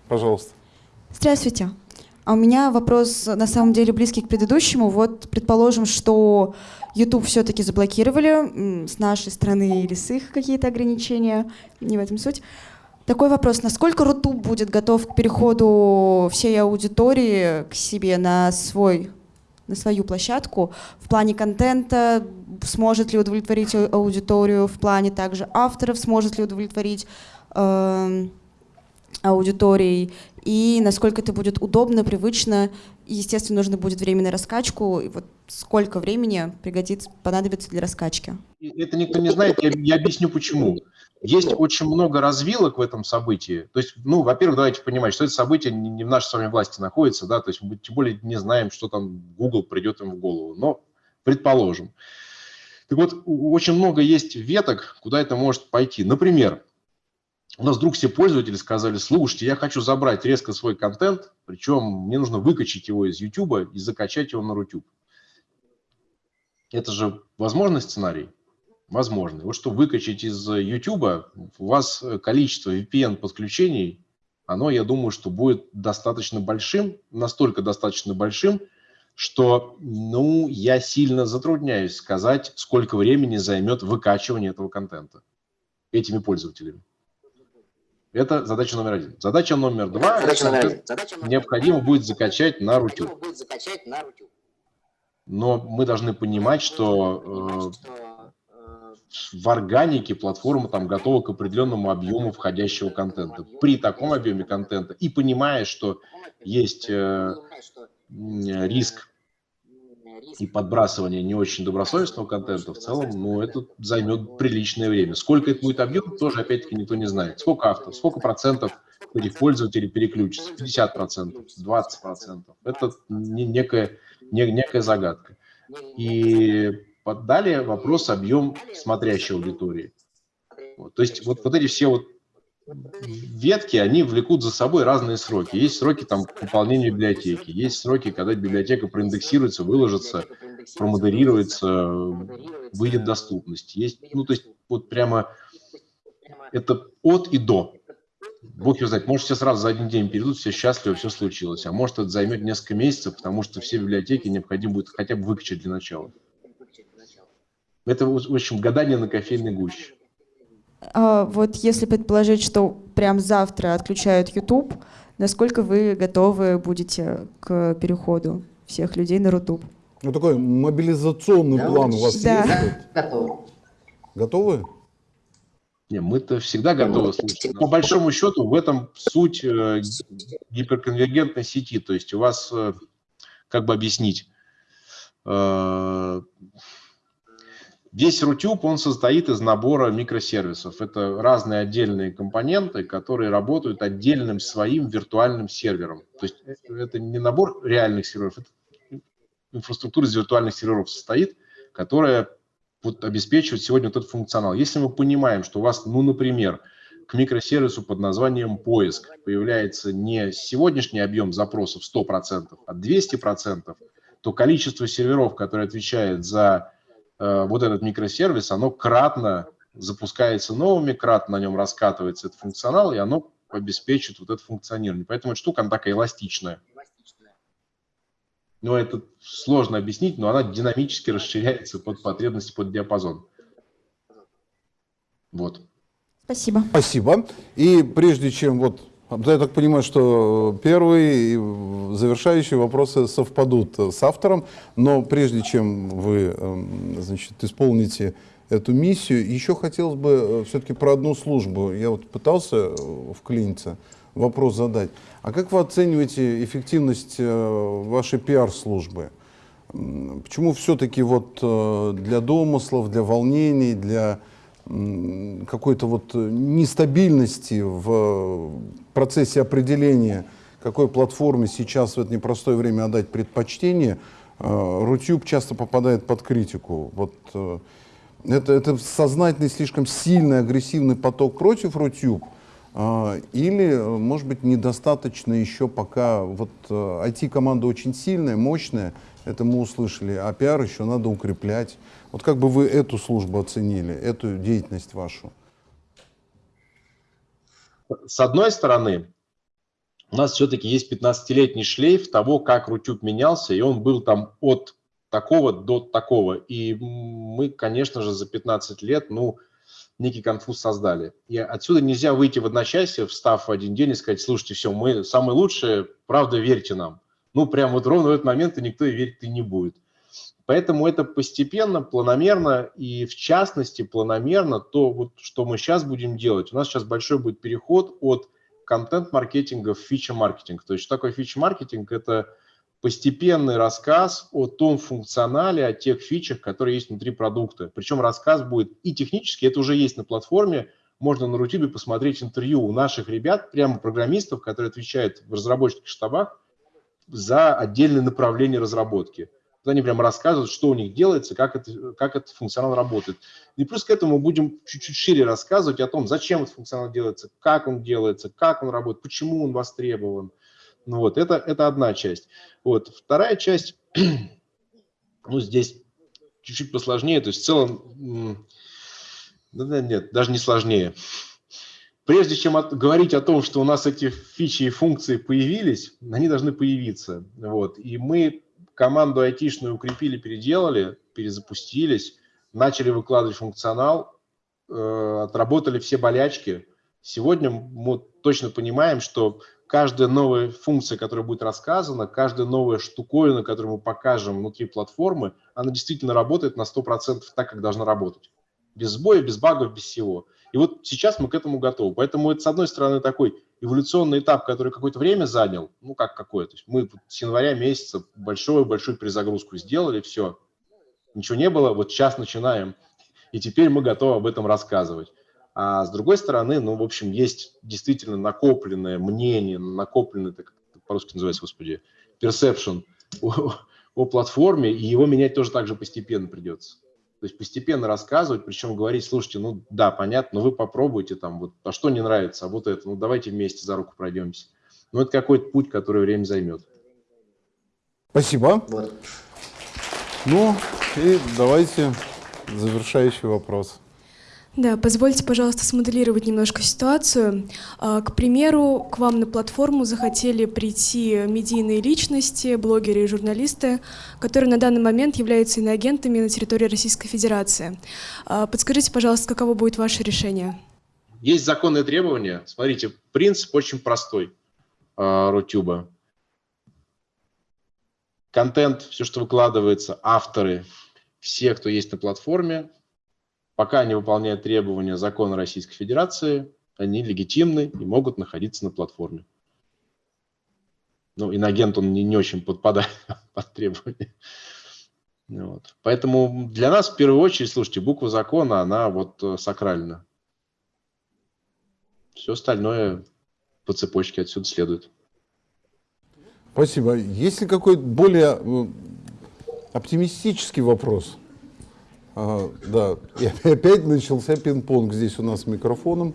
пожалуйста. Здравствуйте. А у меня вопрос на самом деле близкий к предыдущему. Вот предположим, что YouTube все-таки заблокировали с нашей стороны или с их какие-то ограничения, не в этом суть. Такой вопрос, насколько Рутуб будет готов к переходу всей аудитории к себе на свой на свою площадку в плане контента, сможет ли удовлетворить аудиторию, в плане также авторов, сможет ли удовлетворить эм, аудиторией, и насколько это будет удобно, привычно, естественно, нужно будет время на раскачку, и вот сколько времени пригодится, понадобится для раскачки. Это никто не знает, я, я объясню почему. Есть очень много развилок в этом событии. То есть, ну, во-первых, давайте понимать, что это событие не, в нашей с вами власти находится, да, то есть мы тем более не знаем, что там Google придет им в голову, но предположим. Так вот, очень много есть веток, куда это может пойти. Например, у нас вдруг все пользователи сказали, слушайте, я хочу забрать резко свой контент, причем мне нужно выкачать его из YouTube и закачать его на Рутюб. Это же возможный сценарий? Возможный. Вот что выкачать из YouTube, у вас количество VPN-подключений, оно, я думаю, что будет достаточно большим, настолько достаточно большим, что, ну, я сильно затрудняюсь сказать, сколько времени займет выкачивание этого контента этими пользователями. Это задача номер один. Задача номер два. Задача номер один. Задача номер необходимо будет закачать на Рутюб. Но мы должны понимать, что э, э, в органике платформа там готова к определенному объему входящего контента. При таком объеме контента и понимая, что есть э, риск и подбрасывание не очень добросовестного контента, в целом, ну, это займет приличное время. Сколько это будет объем, тоже, опять-таки, никто не знает. Сколько авторов, сколько процентов этих пользователей переключится? 50 процентов, 20 процентов. Это не- некая, не- некая загадка. И далее вопрос объем смотрящей аудитории. Вот, то есть вот, вот эти все вот ветки, они влекут за собой разные сроки. Есть сроки там к пополнению библиотеки, есть сроки, когда библиотека проиндексируется, выложится, промодерируется, выйдет доступность. Есть, ну, то есть вот прямо это от и до. Бог его знает, может, все сразу за один день перейдут, все счастливы, все случилось. А может, это займет несколько месяцев, потому что все библиотеки необходимо будет хотя бы выкачать для начала. Это, в общем, гадание на кофейной гуще. А вот если предположить, что прям завтра отключают YouTube, насколько вы готовы будете к переходу всех людей на Рутуб? Ну такой мобилизационный Да, план у вас да. есть? готово. Готовы? Не, мы-то всегда готовы слушать. По большому счету в этом суть э, гиперконвергентной сети. То есть у вас, э, как бы объяснить, э, Весь Rutube, он состоит из набора микросервисов. Это разные отдельные компоненты, которые работают отдельным своим виртуальным сервером. То есть это не набор реальных серверов, это инфраструктура из виртуальных серверов состоит, которая вот обеспечивает сегодня вот этот функционал. Если мы понимаем, что у вас, ну, например, к микросервису под названием поиск появляется не сегодняшний объем запросов 100%, а 200%, то количество серверов, которые отвечают за Э, вот этот микросервис, оно кратно запускается новыми, кратно на нем раскатывается этот функционал, и оно обеспечит вот это функционирование. Поэтому эта штука, она такая эластичная. Но это сложно объяснить, но она динамически расширяется под потребности, под диапазон. Вот. Спасибо. Спасибо. И прежде чем вот я так понимаю, что первый и завершающие вопросы совпадут с автором, но прежде чем вы эм, значит, исполните эту миссию, еще хотелось бы э, все-таки про одну службу. Я вот пытался э, вклиниться, вопрос задать. А как вы оцениваете эффективность э, вашей пиар-службы? Почему все-таки вот для домыслов, для волнений, для какой-то вот нестабильности в процессе определения, какой платформе сейчас в это непростое время отдать предпочтение, э, Рутюб часто попадает под критику. Вот э, это, это сознательный, слишком сильный, агрессивный поток против Рутюб, э, или, может быть, недостаточно еще пока, вот IT-команда очень сильная, мощная, это мы услышали, а пиар еще надо укреплять. Вот как бы вы эту службу оценили, эту деятельность вашу? С одной стороны, у нас все-таки есть 15-летний шлейф того, как Рутюб менялся, и он был там от такого до такого. И мы, конечно же, за 15 лет, ну, некий конфуз создали. И отсюда нельзя выйти в одночасье, встав в один день и сказать, слушайте, все, мы самые лучшие, правда, верьте нам. Ну, прям вот ровно в этот момент и никто и верить и не будет. Поэтому это постепенно, планомерно и в частности планомерно то, вот, что мы сейчас будем делать. У нас сейчас большой будет переход от контент-маркетинга в фича-маркетинг. То есть что такое фича-маркетинг? Это постепенный рассказ о том функционале, о тех фичах, которые есть внутри продукта. Причем рассказ будет и технически, это уже есть на платформе, можно на Рутюбе посмотреть интервью у наших ребят, прямо программистов, которые отвечают в разработческих штабах за отдельные направления разработки они прямо рассказывают, что у них делается, как, это, как этот функционал работает. И плюс к этому будем чуть-чуть шире рассказывать о том, зачем этот функционал делается, как он делается, как он работает, почему он востребован. Ну вот, это, это одна часть. Вот. Вторая часть, ну, здесь чуть-чуть посложнее, то есть в целом, нет, даже не сложнее. Прежде чем от, говорить о том, что у нас эти фичи и функции появились, они должны появиться. Вот. И мы команду айтишную укрепили, переделали, перезапустились, начали выкладывать функционал, э, отработали все болячки. Сегодня мы точно понимаем, что каждая новая функция, которая будет рассказана, каждая новая штуковина, которую мы покажем внутри платформы, она действительно работает на 100% так, как должна работать. Без сбоя, без багов, без всего. И вот сейчас мы к этому готовы. Поэтому это, с одной стороны, такой эволюционный этап, который какое-то время занял, ну как какое, то есть мы с января месяца большую-большую перезагрузку сделали, все, ничего не было, вот сейчас начинаем, и теперь мы готовы об этом рассказывать. А с другой стороны, ну, в общем, есть действительно накопленное мнение, накопленное, так по-русски называется, господи, perception о, о платформе, и его менять тоже так же постепенно придется. То есть постепенно рассказывать, причем говорить, слушайте, ну да, понятно, но вы попробуйте там, вот, а что не нравится, а вот это, ну давайте вместе за руку пройдемся. Ну это какой-то путь, который время займет. Спасибо. Вот. Ну и давайте завершающий вопрос. Да, позвольте, пожалуйста, смоделировать немножко ситуацию. А, к примеру, к вам на платформу захотели прийти медийные личности, блогеры и журналисты, которые на данный момент являются иноагентами на территории Российской Федерации. А, подскажите, пожалуйста, каково будет ваше решение? Есть законные требования. Смотрите, принцип очень простой а, Рутюба. Контент, все, что выкладывается, авторы, все, кто есть на платформе, Пока они выполняют требования закона Российской Федерации, они легитимны и могут находиться на платформе. Ну, инагент, он не, не очень подпадает под требования. Вот. Поэтому для нас в первую очередь, слушайте, буква закона, она вот э, сакральна. Все остальное по цепочке отсюда следует. Спасибо. Есть ли какой-то более оптимистический вопрос? Ага, да, и опять начался пинг-понг здесь у нас с микрофоном.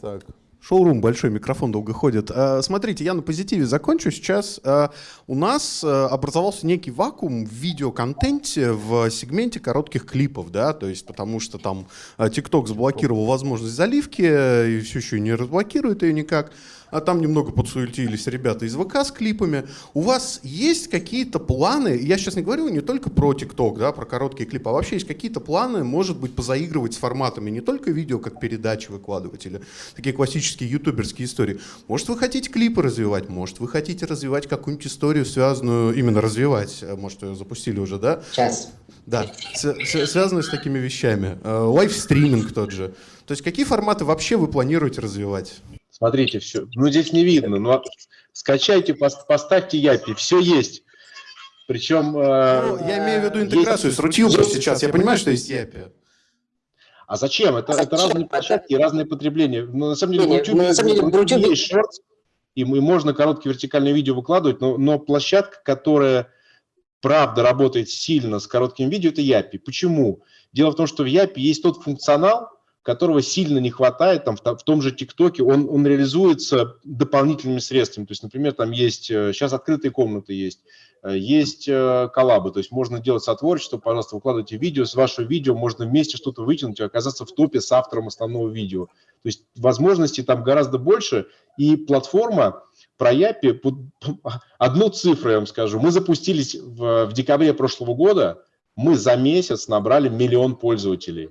Так. Шоурум, большой микрофон долго ходит. А, Смотрите, я на позитиве закончу. Сейчас а, у нас а, образовался некий вакуум в видеоконтенте в сегменте коротких клипов, да, то есть потому что там TikTok заблокировал возможность заливки и все еще не разблокирует ее никак. А там немного подсуетились ребята из ВК с клипами. У вас есть какие-то планы? Я сейчас не говорю не только про ТикТок, да, про короткие клипы, а вообще есть какие-то планы, может быть, позаигрывать с форматами не только видео, как передачи выкладывать или такие классические ютуберские истории. Может, вы хотите клипы развивать, может, вы хотите развивать какую-нибудь историю, связанную, именно развивать, э, может, ее запустили уже, да? Сейчас. Да, связанную с такими вещами. Э, Лайвстриминг тот же. То есть какие форматы вообще вы планируете развивать? Смотрите, все. Ну, здесь не видно, но скачайте, пос- поставьте Япи, все есть. Причем... э, Ну, я имею в виду есть- интеграцию с Рутюбом сейчас. Я понимаю, что есть Япи. А зачем? Это, это Зачем? разные площадки и разные потребления. Ну, на самом деле, в Не, YouTube, ну, на самом деле, в в YouTube есть шортс, и мы- можно короткие вертикальные видео выкладывать, но, но площадка, которая правда работает сильно с коротким видео, это Япи. Почему? Дело в том, что в Япи есть тот функционал, которого сильно не хватает там, в, в том же ТикТоке, он, он реализуется дополнительными средствами. То есть, например, там есть, э, сейчас открытые комнаты есть, э, есть э, коллабы, то есть можно делать сотворчество, пожалуйста, выкладывайте видео, с вашего видео можно вместе что-то вытянуть и оказаться в топе с автором основного видео. То есть возможностей там гораздо больше, и платформа про Япи, одну цифру я вам скажу, мы запустились в, в декабре прошлого года, мы за месяц набрали миллион пользователей.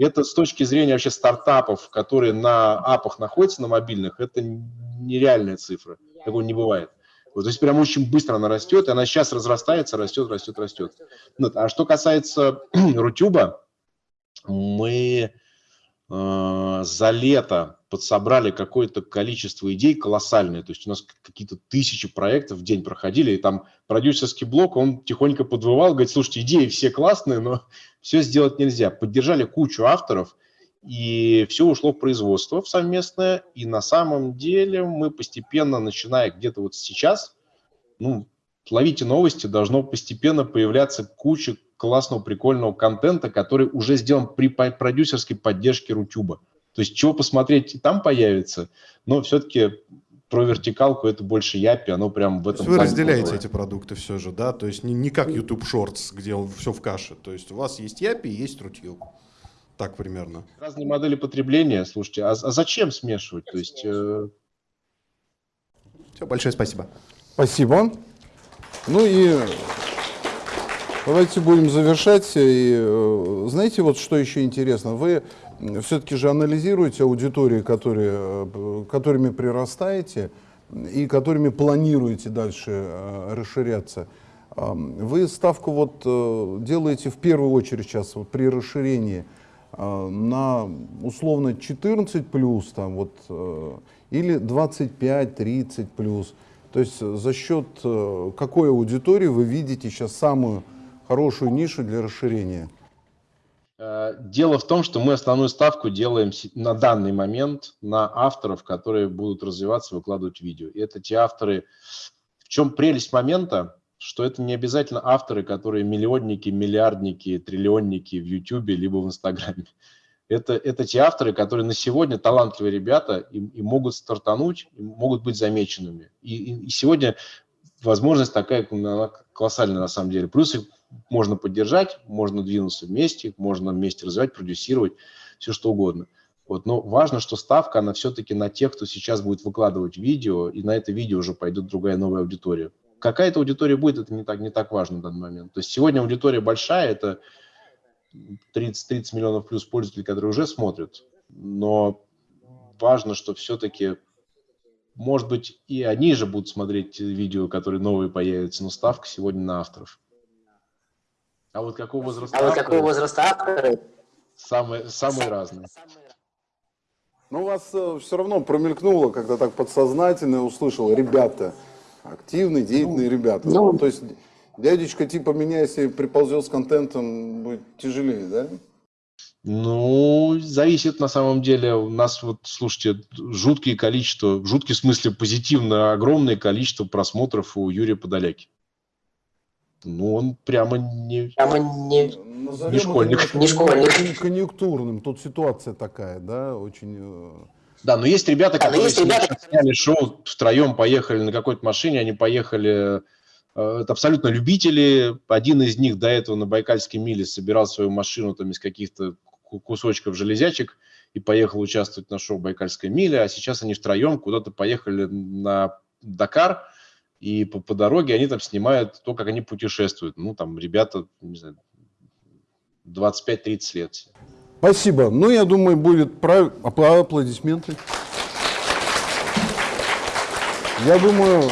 Это с точки зрения вообще стартапов, которые на апах находятся, на мобильных, это нереальная цифра. Такого не бывает. Вот, то есть прям очень быстро она растет, и она сейчас разрастается, растет, растет, растет. Вот. А что касается Рутюба, мы э, за лето подсобрали какое-то количество идей колоссальное. То есть у нас какие-то тысячи проектов в день проходили, и там продюсерский блок, он тихонько подвывал, говорит, слушайте, идеи все классные, но все сделать нельзя. Поддержали кучу авторов, и все ушло в производство в совместное, и на самом деле мы постепенно, начиная где-то вот сейчас, ну, ловите новости, должно постепенно появляться куча классного, прикольного контента, который уже сделан при продюсерской поддержке Рутюба. То есть чего посмотреть и там появится, но все-таки про вертикалку это больше Япи, оно прям в То этом... есть вы разделяете крутое. эти продукты все же, да? То есть не, не как YouTube Shorts, где все в каше. То есть у вас есть Япи и есть Рутюб. Так примерно. Разные модели потребления, слушайте, а, а зачем смешивать? То есть... э, Все, большое спасибо. Спасибо. Ну и давайте будем завершать. И, э, знаете, вот что еще интересно? Вы все-таки же анализируете аудитории, которые, э, которыми прирастаете и которыми планируете дальше э, расширяться. Вы ставку вот э, делаете в первую очередь сейчас вот при расширении на условно 14 плюс там вот или 25-30 плюс. То есть за счет какой аудитории вы видите сейчас самую хорошую нишу для расширения? Э, Дело в том, что мы основную ставку делаем на данный момент на авторов, которые будут развиваться, выкладывать видео. И это те авторы... В чем прелесть момента? Что это не обязательно авторы, которые миллионники, миллиардники, триллионники в Ютубе либо в Инстаграме. Это, это те авторы, которые на сегодня талантливые ребята и, и могут стартануть, и могут быть замеченными. И, и- и сегодня возможность такая она колоссальная на самом деле. Плюс можно поддержать, можно двинуться вместе, можно вместе развивать, продюсировать, все что угодно. Вот, но важно, что ставка, она все-таки на тех, кто сейчас будет выкладывать видео, и на это видео уже пойдет другая новая аудитория. Какая-то аудитория будет, это не так, не так важно в данный момент. То есть сегодня аудитория большая, это 30, 30 миллионов плюс пользователей, которые уже смотрят, но важно, что все-таки, может быть, и они же будут смотреть видео, которые новые появятся, но ставка сегодня на авторов. А вот какого возраста А вот авторы? какого возраста авторы? Самые, самые разные. Но у вас все равно промелькнуло, когда так подсознательно услышал, ребята, активные, деятельные ребята. ну, то есть Дядечка типа меня, если приползет с контентом, будет тяжелее, да? Ну, зависит на самом деле. У нас вот, слушайте, жуткие количество, жуткий в смысле позитивно, огромное количество просмотров у Юрия Подоляки. Ну, он прямо не... Прямо не... Назовем Не школьник. Не школьник. кон- конъюнктурным. Тут ситуация такая, да, очень... э, Да, но есть ребята, которые есть ребята, сняли шоу, втроем поехали на какой-то машине, они поехали... э, Это абсолютно любители. Один из них до этого на Байкальской миле собирал свою машину там из каких-то ку- кусочков железячек и поехал участвовать на шоу «Байкальская миля», а сейчас они втроем куда-то поехали на Дакар, и по, по дороге они там снимают то, как они путешествуют. Ну, там ребята, не знаю, 25-30 лет. Спасибо. Ну, я думаю, будет прав... аплодисменты. Я думаю,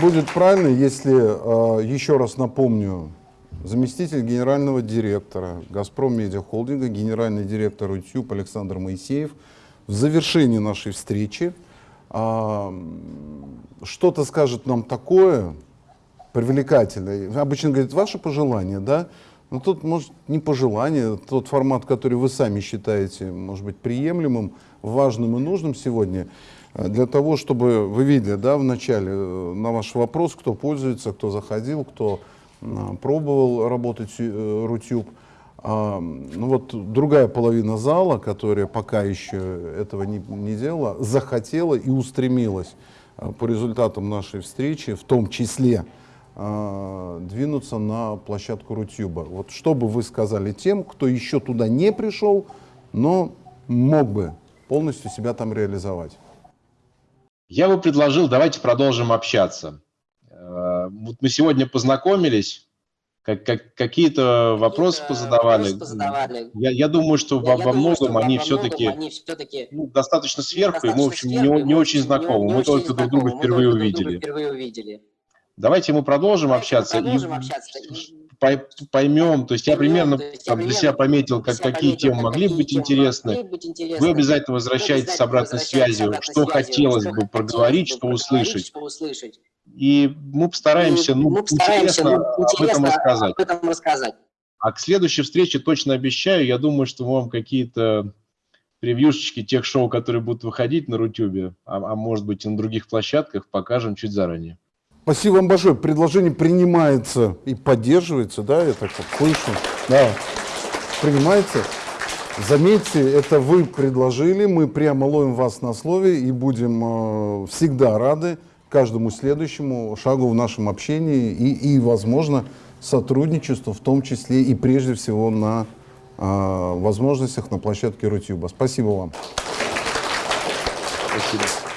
будет правильно, если э, еще раз напомню, заместитель генерального директора «Газпром Медиа Холдинга», генеральный директор YouTube Александр Моисеев в завершении нашей встречи а, что-то скажет нам такое привлекательное. Обычно говорит, ваше пожелание, да? Но тут, может, не пожелание, тот формат, который вы сами считаете, может быть, приемлемым, важным и нужным сегодня, для того, чтобы вы видели, да, в начале э, на ваш вопрос, кто пользуется, кто заходил, кто м, пробовал работать э, Рутюб. Ну вот другая половина зала, которая пока еще этого не, не делала, захотела и устремилась а, по результатам нашей встречи, в том числе а, двинуться на площадку Рутюба. Вот что бы вы сказали тем, кто еще туда не пришел, но мог бы полностью себя там реализовать? Я бы предложил, давайте продолжим общаться. Э, Вот мы сегодня познакомились, как, как- какие-то вопросы Какие-то позадавали. вопросы позадавали. Я, я думаю, что Я- во, во что многом во- они все-таки все-таки ну, достаточно сверху, и мы, в достаточно общем, не, сверху, не мы, очень знакомы. не Мы очень только друг друга знакомы, впервые друг увидели. впервые увидели. Давайте мы продолжим Давайте общаться продолжим и общаться пой- поймем. То есть я примерно то есть я там, для себя примерно пометил, как, себя какие пометил, темы могли какие быть темы интересны. могли быть интересны. Вы обязательно возвращаетесь с обратной связью, что хотелось что бы проговорить, что услышать. И мы постараемся, И ну, мы постараемся интересно ну, об этом интересно рассказать. об этом рассказать. А к следующей встрече точно обещаю, я думаю, что мы вам какие-то превьюшечки тех шоу, которые будут выходить на Рутюбе, а, а может быть и на других площадках, покажем чуть заранее. Спасибо вам большое. Предложение принимается и поддерживается, да, я так вот слышу. Да, принимается. Заметьте, это вы предложили, мы прямо ловим вас на слове и будем э, всегда рады каждому следующему шагу в нашем общении и, и, возможно, сотрудничеству, в том числе и прежде всего на э, возможностях на площадке Рутюба. Спасибо вам. Спасибо.